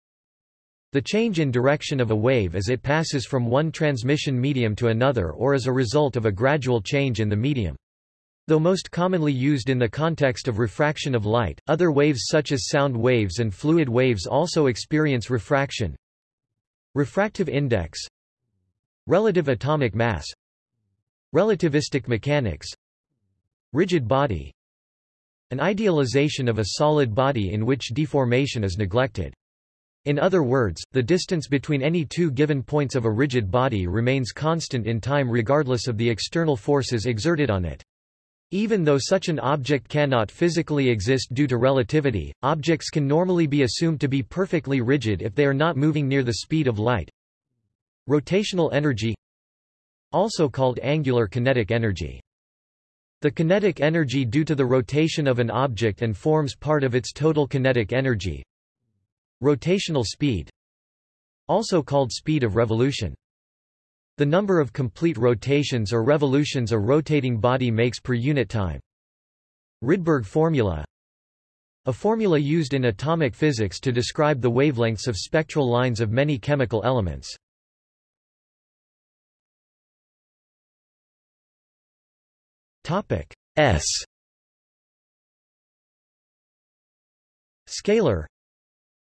the change in direction of a wave as it passes from one transmission medium to another or as a result of a gradual change in the medium. Though most commonly used in the context of refraction of light, other waves such as sound waves and fluid waves also experience refraction. Refractive index Relative atomic mass Relativistic mechanics Rigid body An idealization of a solid body in which deformation is neglected. In other words, the distance between any two given points of a rigid body remains constant in time regardless of the external forces exerted on it. Even though such an object cannot physically exist due to relativity, objects can normally be assumed to be perfectly rigid if they are not moving near the speed of light. Rotational energy Also called angular kinetic energy. The kinetic energy due to the rotation of an object and forms part of its total kinetic energy, Rotational speed also called speed of revolution. The number of complete rotations or revolutions a rotating body makes per unit time. Rydberg formula A formula used in atomic physics to describe the wavelengths of spectral lines of many chemical elements. S Scalar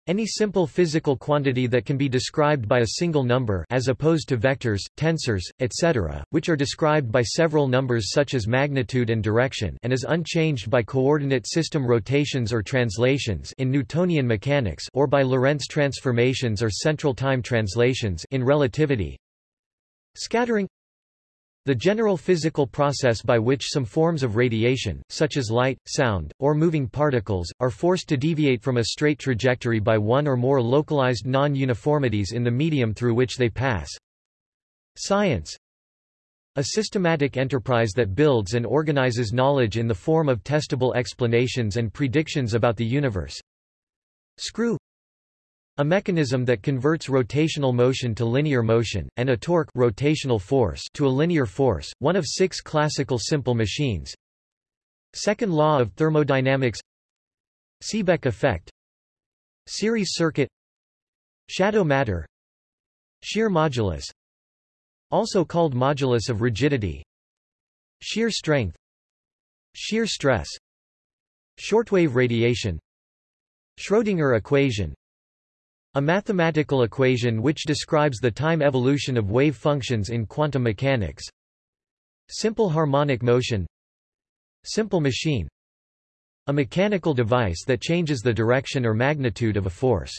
any simple physical quantity that can be described by a single number as opposed to vectors, tensors, etc., which are described by several numbers such as magnitude and direction and is unchanged by coordinate system rotations or translations in Newtonian mechanics or by Lorentz transformations or central time translations in relativity. Scattering The general physical process by which some forms of radiation, such as light, sound, or moving particles, are forced to deviate from a straight trajectory by one or more localized non-uniformities in the medium through which they pass. Science A systematic enterprise that builds and organizes knowledge in the form of testable explanations and predictions about the universe. Screw a mechanism that converts rotational motion to linear motion, and a torque rotational force to a linear force, one of six classical simple machines. Second law of thermodynamics. Seebeck effect. Series circuit. Shadow matter. Shear modulus. Also called modulus of rigidity. Shear strength. Shear stress. Shortwave radiation. Schrödinger equation a mathematical equation which describes the time evolution of wave functions in quantum mechanics. Simple harmonic motion Simple machine A mechanical device that changes the direction or magnitude of a force.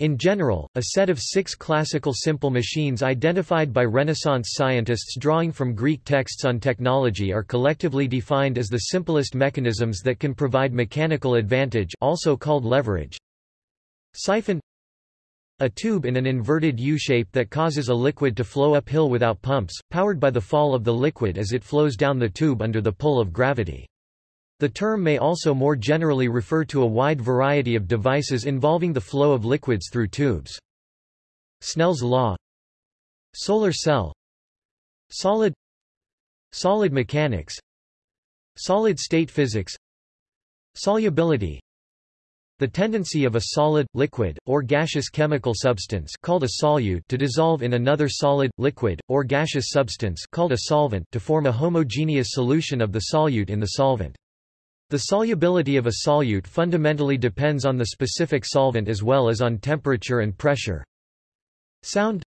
In general, a set of six classical simple machines identified by Renaissance scientists drawing from Greek texts on technology are collectively defined as the simplest mechanisms that can provide mechanical advantage also called leverage. Siphon a tube in an inverted U-shape that causes a liquid to flow uphill without pumps, powered by the fall of the liquid as it flows down the tube under the pull of gravity. The term may also more generally refer to a wide variety of devices involving the flow of liquids through tubes. Snell's law. Solar cell. Solid. Solid mechanics. Solid-state physics. Solubility the tendency of a solid, liquid, or gaseous chemical substance called a solute to dissolve in another solid, liquid, or gaseous substance called a solvent to form a homogeneous solution of the solute in the solvent. The solubility of a solute fundamentally depends on the specific solvent as well as on temperature and pressure. Sound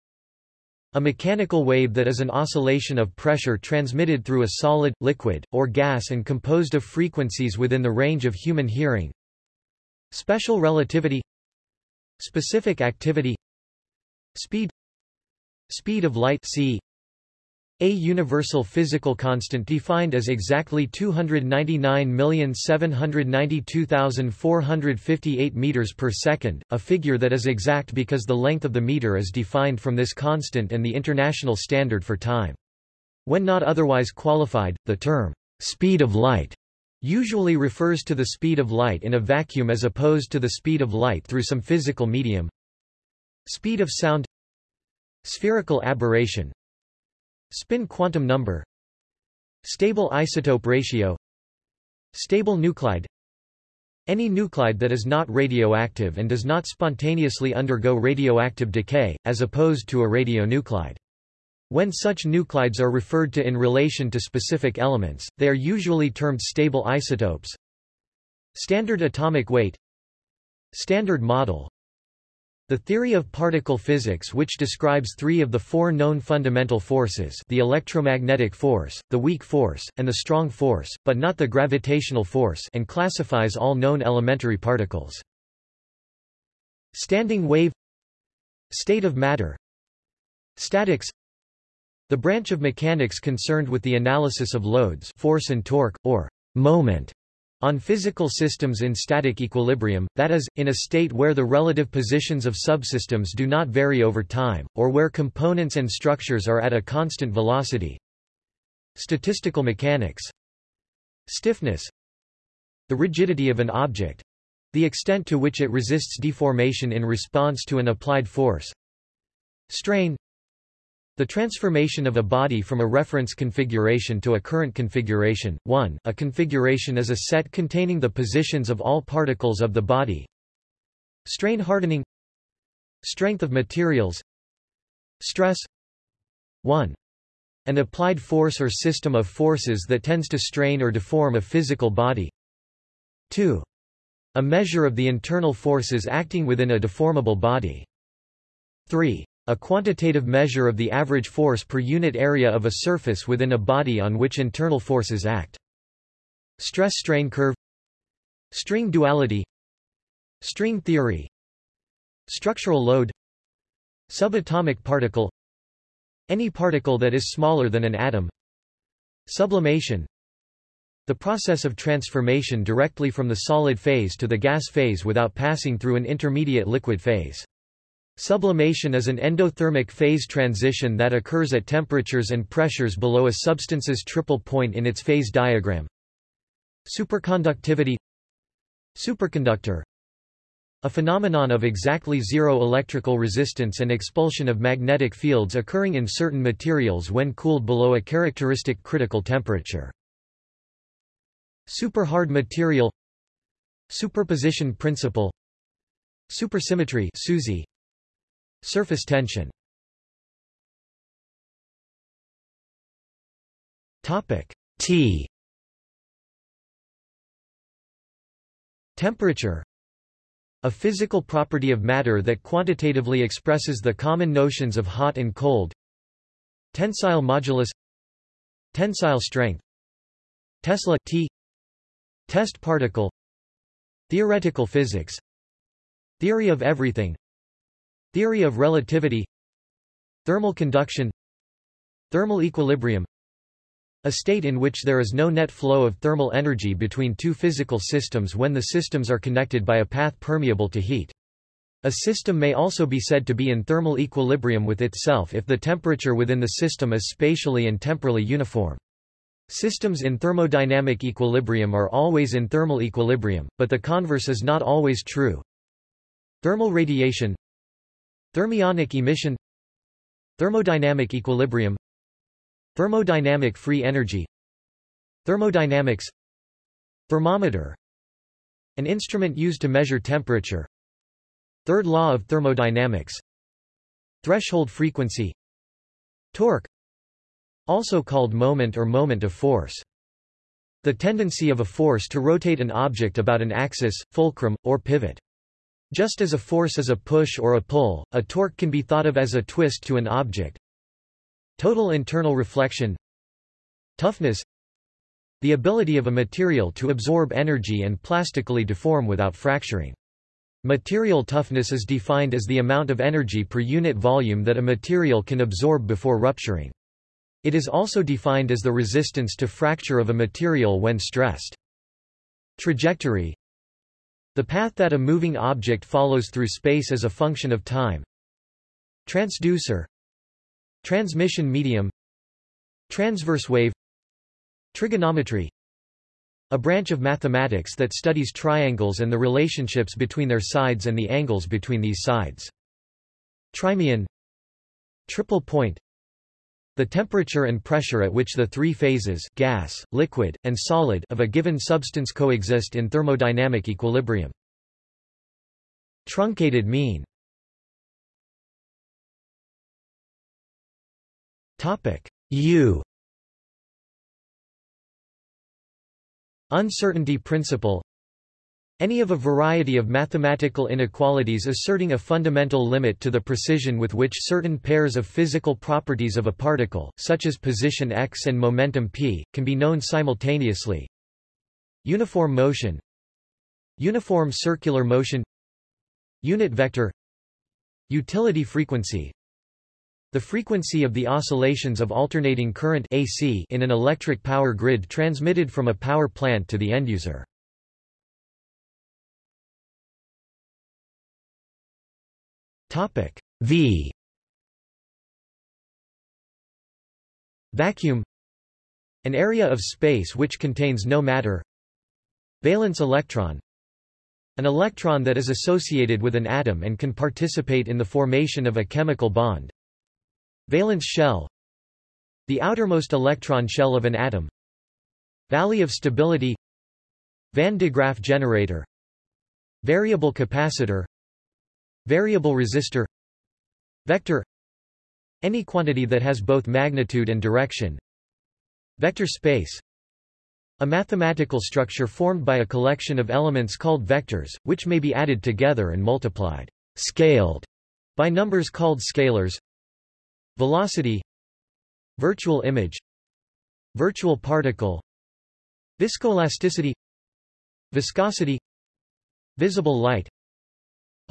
A mechanical wave that is an oscillation of pressure transmitted through a solid, liquid, or gas and composed of frequencies within the range of human hearing. Special relativity. Specific activity. Speed. Speed of light c. A universal physical constant defined as exactly 299,792,458 meters per second, a figure that is exact because the length of the meter is defined from this constant and the international standard for time. When not otherwise qualified, the term speed of light usually refers to the speed of light in a vacuum as opposed to the speed of light through some physical medium. Speed of sound Spherical aberration Spin quantum number Stable isotope ratio Stable nuclide Any nuclide that is not radioactive and does not spontaneously undergo radioactive decay, as opposed to a radionuclide. When such nuclides are referred to in relation to specific elements, they are usually termed stable isotopes. Standard atomic weight. Standard model. The theory of particle physics which describes three of the four known fundamental forces the electromagnetic force, the weak force, and the strong force, but not the gravitational force and classifies all known elementary particles. Standing wave. State of matter. Statics the branch of mechanics concerned with the analysis of loads force and torque, or moment, on physical systems in static equilibrium, that is, in a state where the relative positions of subsystems do not vary over time, or where components and structures are at a constant velocity. Statistical mechanics Stiffness The rigidity of an object the extent to which it resists deformation in response to an applied force. Strain the transformation of a body from a reference configuration to a current configuration. 1. A configuration is a set containing the positions of all particles of the body. Strain hardening Strength of materials Stress 1. An applied force or system of forces that tends to strain or deform a physical body. 2. A measure of the internal forces acting within a deformable body. 3. A quantitative measure of the average force per unit area of a surface within a body on which internal forces act. Stress-strain curve String duality String theory Structural load Subatomic particle Any particle that is smaller than an atom Sublimation The process of transformation directly from the solid phase to the gas phase without passing through an intermediate liquid phase. Sublimation is an endothermic phase transition that occurs at temperatures and pressures below a substance's triple point in its phase diagram. Superconductivity Superconductor A phenomenon of exactly zero electrical resistance and expulsion of magnetic fields occurring in certain materials when cooled below a characteristic critical temperature. Superhard material Superposition principle Supersymmetry SUSY Surface tension. Topic T. Temperature. A physical property of matter that quantitatively expresses the common notions of hot and cold. Tensile modulus. Tensile strength. Tesla T. Test particle. Theoretical physics. Theory of everything Theory of relativity Thermal conduction Thermal equilibrium A state in which there is no net flow of thermal energy between two physical systems when the systems are connected by a path permeable to heat. A system may also be said to be in thermal equilibrium with itself if the temperature within the system is spatially and temporally uniform. Systems in thermodynamic equilibrium are always in thermal equilibrium, but the converse is not always true. Thermal radiation Thermionic emission Thermodynamic equilibrium Thermodynamic free energy Thermodynamics Thermometer An instrument used to measure temperature Third law of thermodynamics Threshold frequency Torque Also called moment or moment of force The tendency of a force to rotate an object about an axis, fulcrum, or pivot. Just as a force is a push or a pull, a torque can be thought of as a twist to an object. Total internal reflection Toughness The ability of a material to absorb energy and plastically deform without fracturing. Material toughness is defined as the amount of energy per unit volume that a material can absorb before rupturing. It is also defined as the resistance to fracture of a material when stressed. Trajectory the path that a moving object follows through space as a function of time. Transducer. Transmission medium. Transverse wave. Trigonometry. A branch of mathematics that studies triangles and the relationships between their sides and the angles between these sides. Trimean Triple point the temperature and pressure at which the three phases gas, liquid, and solid of a given substance coexist in thermodynamic equilibrium. Truncated mean U Uncertainty principle any of a variety of mathematical inequalities asserting a fundamental limit to the precision with which certain pairs of physical properties of a particle, such as position x and momentum p, can be known simultaneously. Uniform motion Uniform circular motion Unit vector Utility frequency The frequency of the oscillations of alternating current AC in an electric power grid transmitted from a power plant to the end user. Topic V. Vacuum. An area of space which contains no matter. Valence electron. An electron that is associated with an atom and can participate in the formation of a chemical bond. Valence shell. The outermost electron shell of an atom. Valley of stability. Van de Graaff generator. Variable capacitor Variable resistor Vector Any quantity that has both magnitude and direction Vector space A mathematical structure formed by a collection of elements called vectors, which may be added together and multiplied scaled, by numbers called scalars Velocity Virtual image Virtual particle Viscoelasticity Viscosity Visible light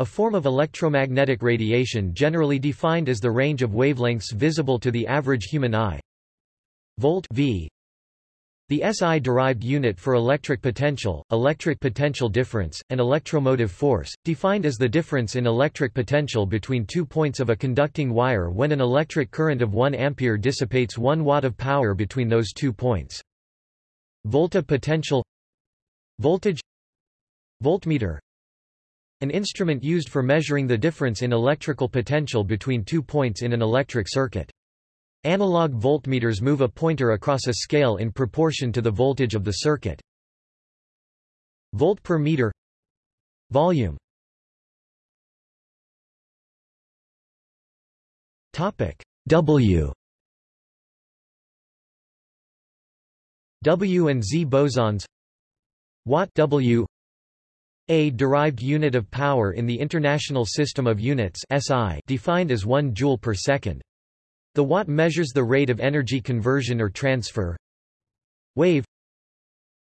A form of electromagnetic radiation generally defined as the range of wavelengths visible to the average human eye. Volt v the SI-derived unit for electric potential, electric potential difference, and electromotive force, defined as the difference in electric potential between two points of a conducting wire when an electric current of 1 ampere dissipates 1 watt of power between those two points. Volta potential Voltage Voltmeter An instrument used for measuring the difference in electrical potential between two points in an electric circuit. Analog voltmeters move a pointer across a scale in proportion to the voltage of the circuit. Volt per meter. Volume. Topic. W. W and Z bosons. Watt W a derived unit of power in the International System of Units SI defined as 1 joule per second. The watt measures the rate of energy conversion or transfer. Wave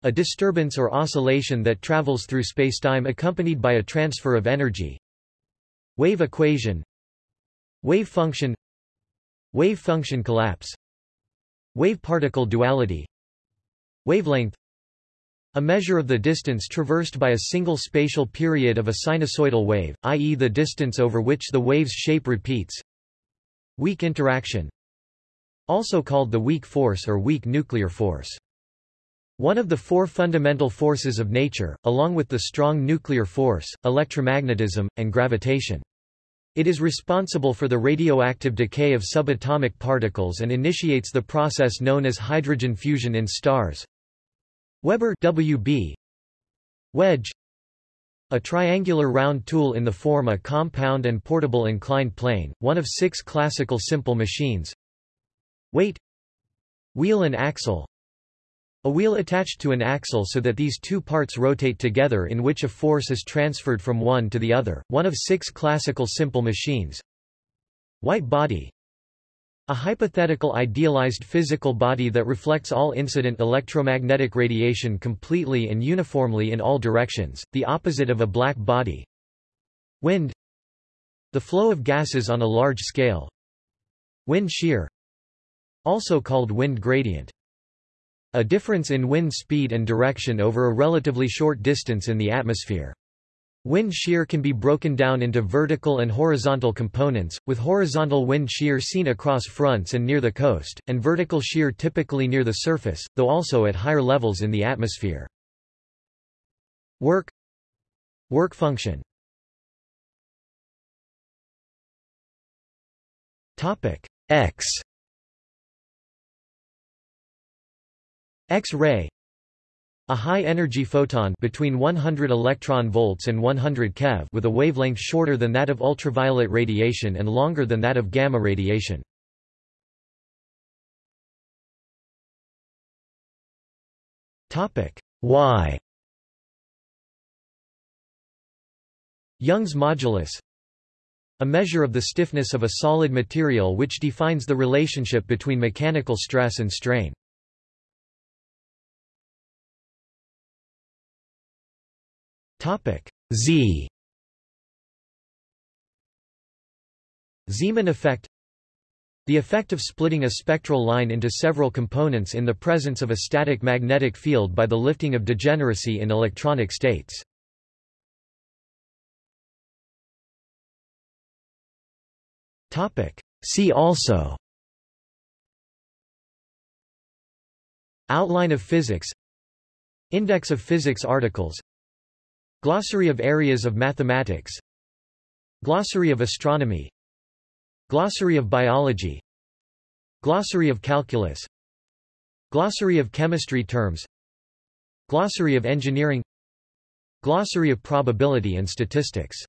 A disturbance or oscillation that travels through spacetime accompanied by a transfer of energy. Wave equation Wave function Wave function collapse Wave-particle duality Wavelength a measure of the distance traversed by a single spatial period of a sinusoidal wave, i.e. the distance over which the wave's shape repeats. Weak interaction also called the weak force or weak nuclear force. One of the four fundamental forces of nature, along with the strong nuclear force, electromagnetism, and gravitation. It is responsible for the radioactive decay of subatomic particles and initiates the process known as hydrogen fusion in stars. Weber WB Wedge. A triangular round tool in the form of a compound and portable inclined plane, one of six classical simple machines. Weight. Wheel and axle. A wheel attached to an axle so that these two parts rotate together in which a force is transferred from one to the other, one of six classical simple machines. White body a hypothetical idealized physical body that reflects all incident electromagnetic radiation completely and uniformly in all directions, the opposite of a black body. Wind The flow of gases on a large scale. Wind shear Also called wind gradient. A difference in wind speed and direction over a relatively short distance in the atmosphere. Wind shear can be broken down into vertical and horizontal components, with horizontal wind shear seen across fronts and near the coast, and vertical shear typically near the surface, though also at higher levels in the atmosphere. Work Work function X X-ray a high-energy photon between 100 electron volts and 100 keV with a wavelength shorter than that of ultraviolet radiation and longer than that of gamma radiation. Topic Y Young's modulus a measure of the stiffness of a solid material which defines the relationship between mechanical stress and strain. Z. Zeeman effect. The effect of splitting a spectral line into several components in the presence of a static magnetic field by the lifting of degeneracy in electronic states. See also. Outline of physics. Index of physics articles Glossary of areas of mathematics. Glossary of astronomy. Glossary of biology. Glossary of calculus. Glossary of chemistry terms. Glossary of engineering. Glossary of probability and statistics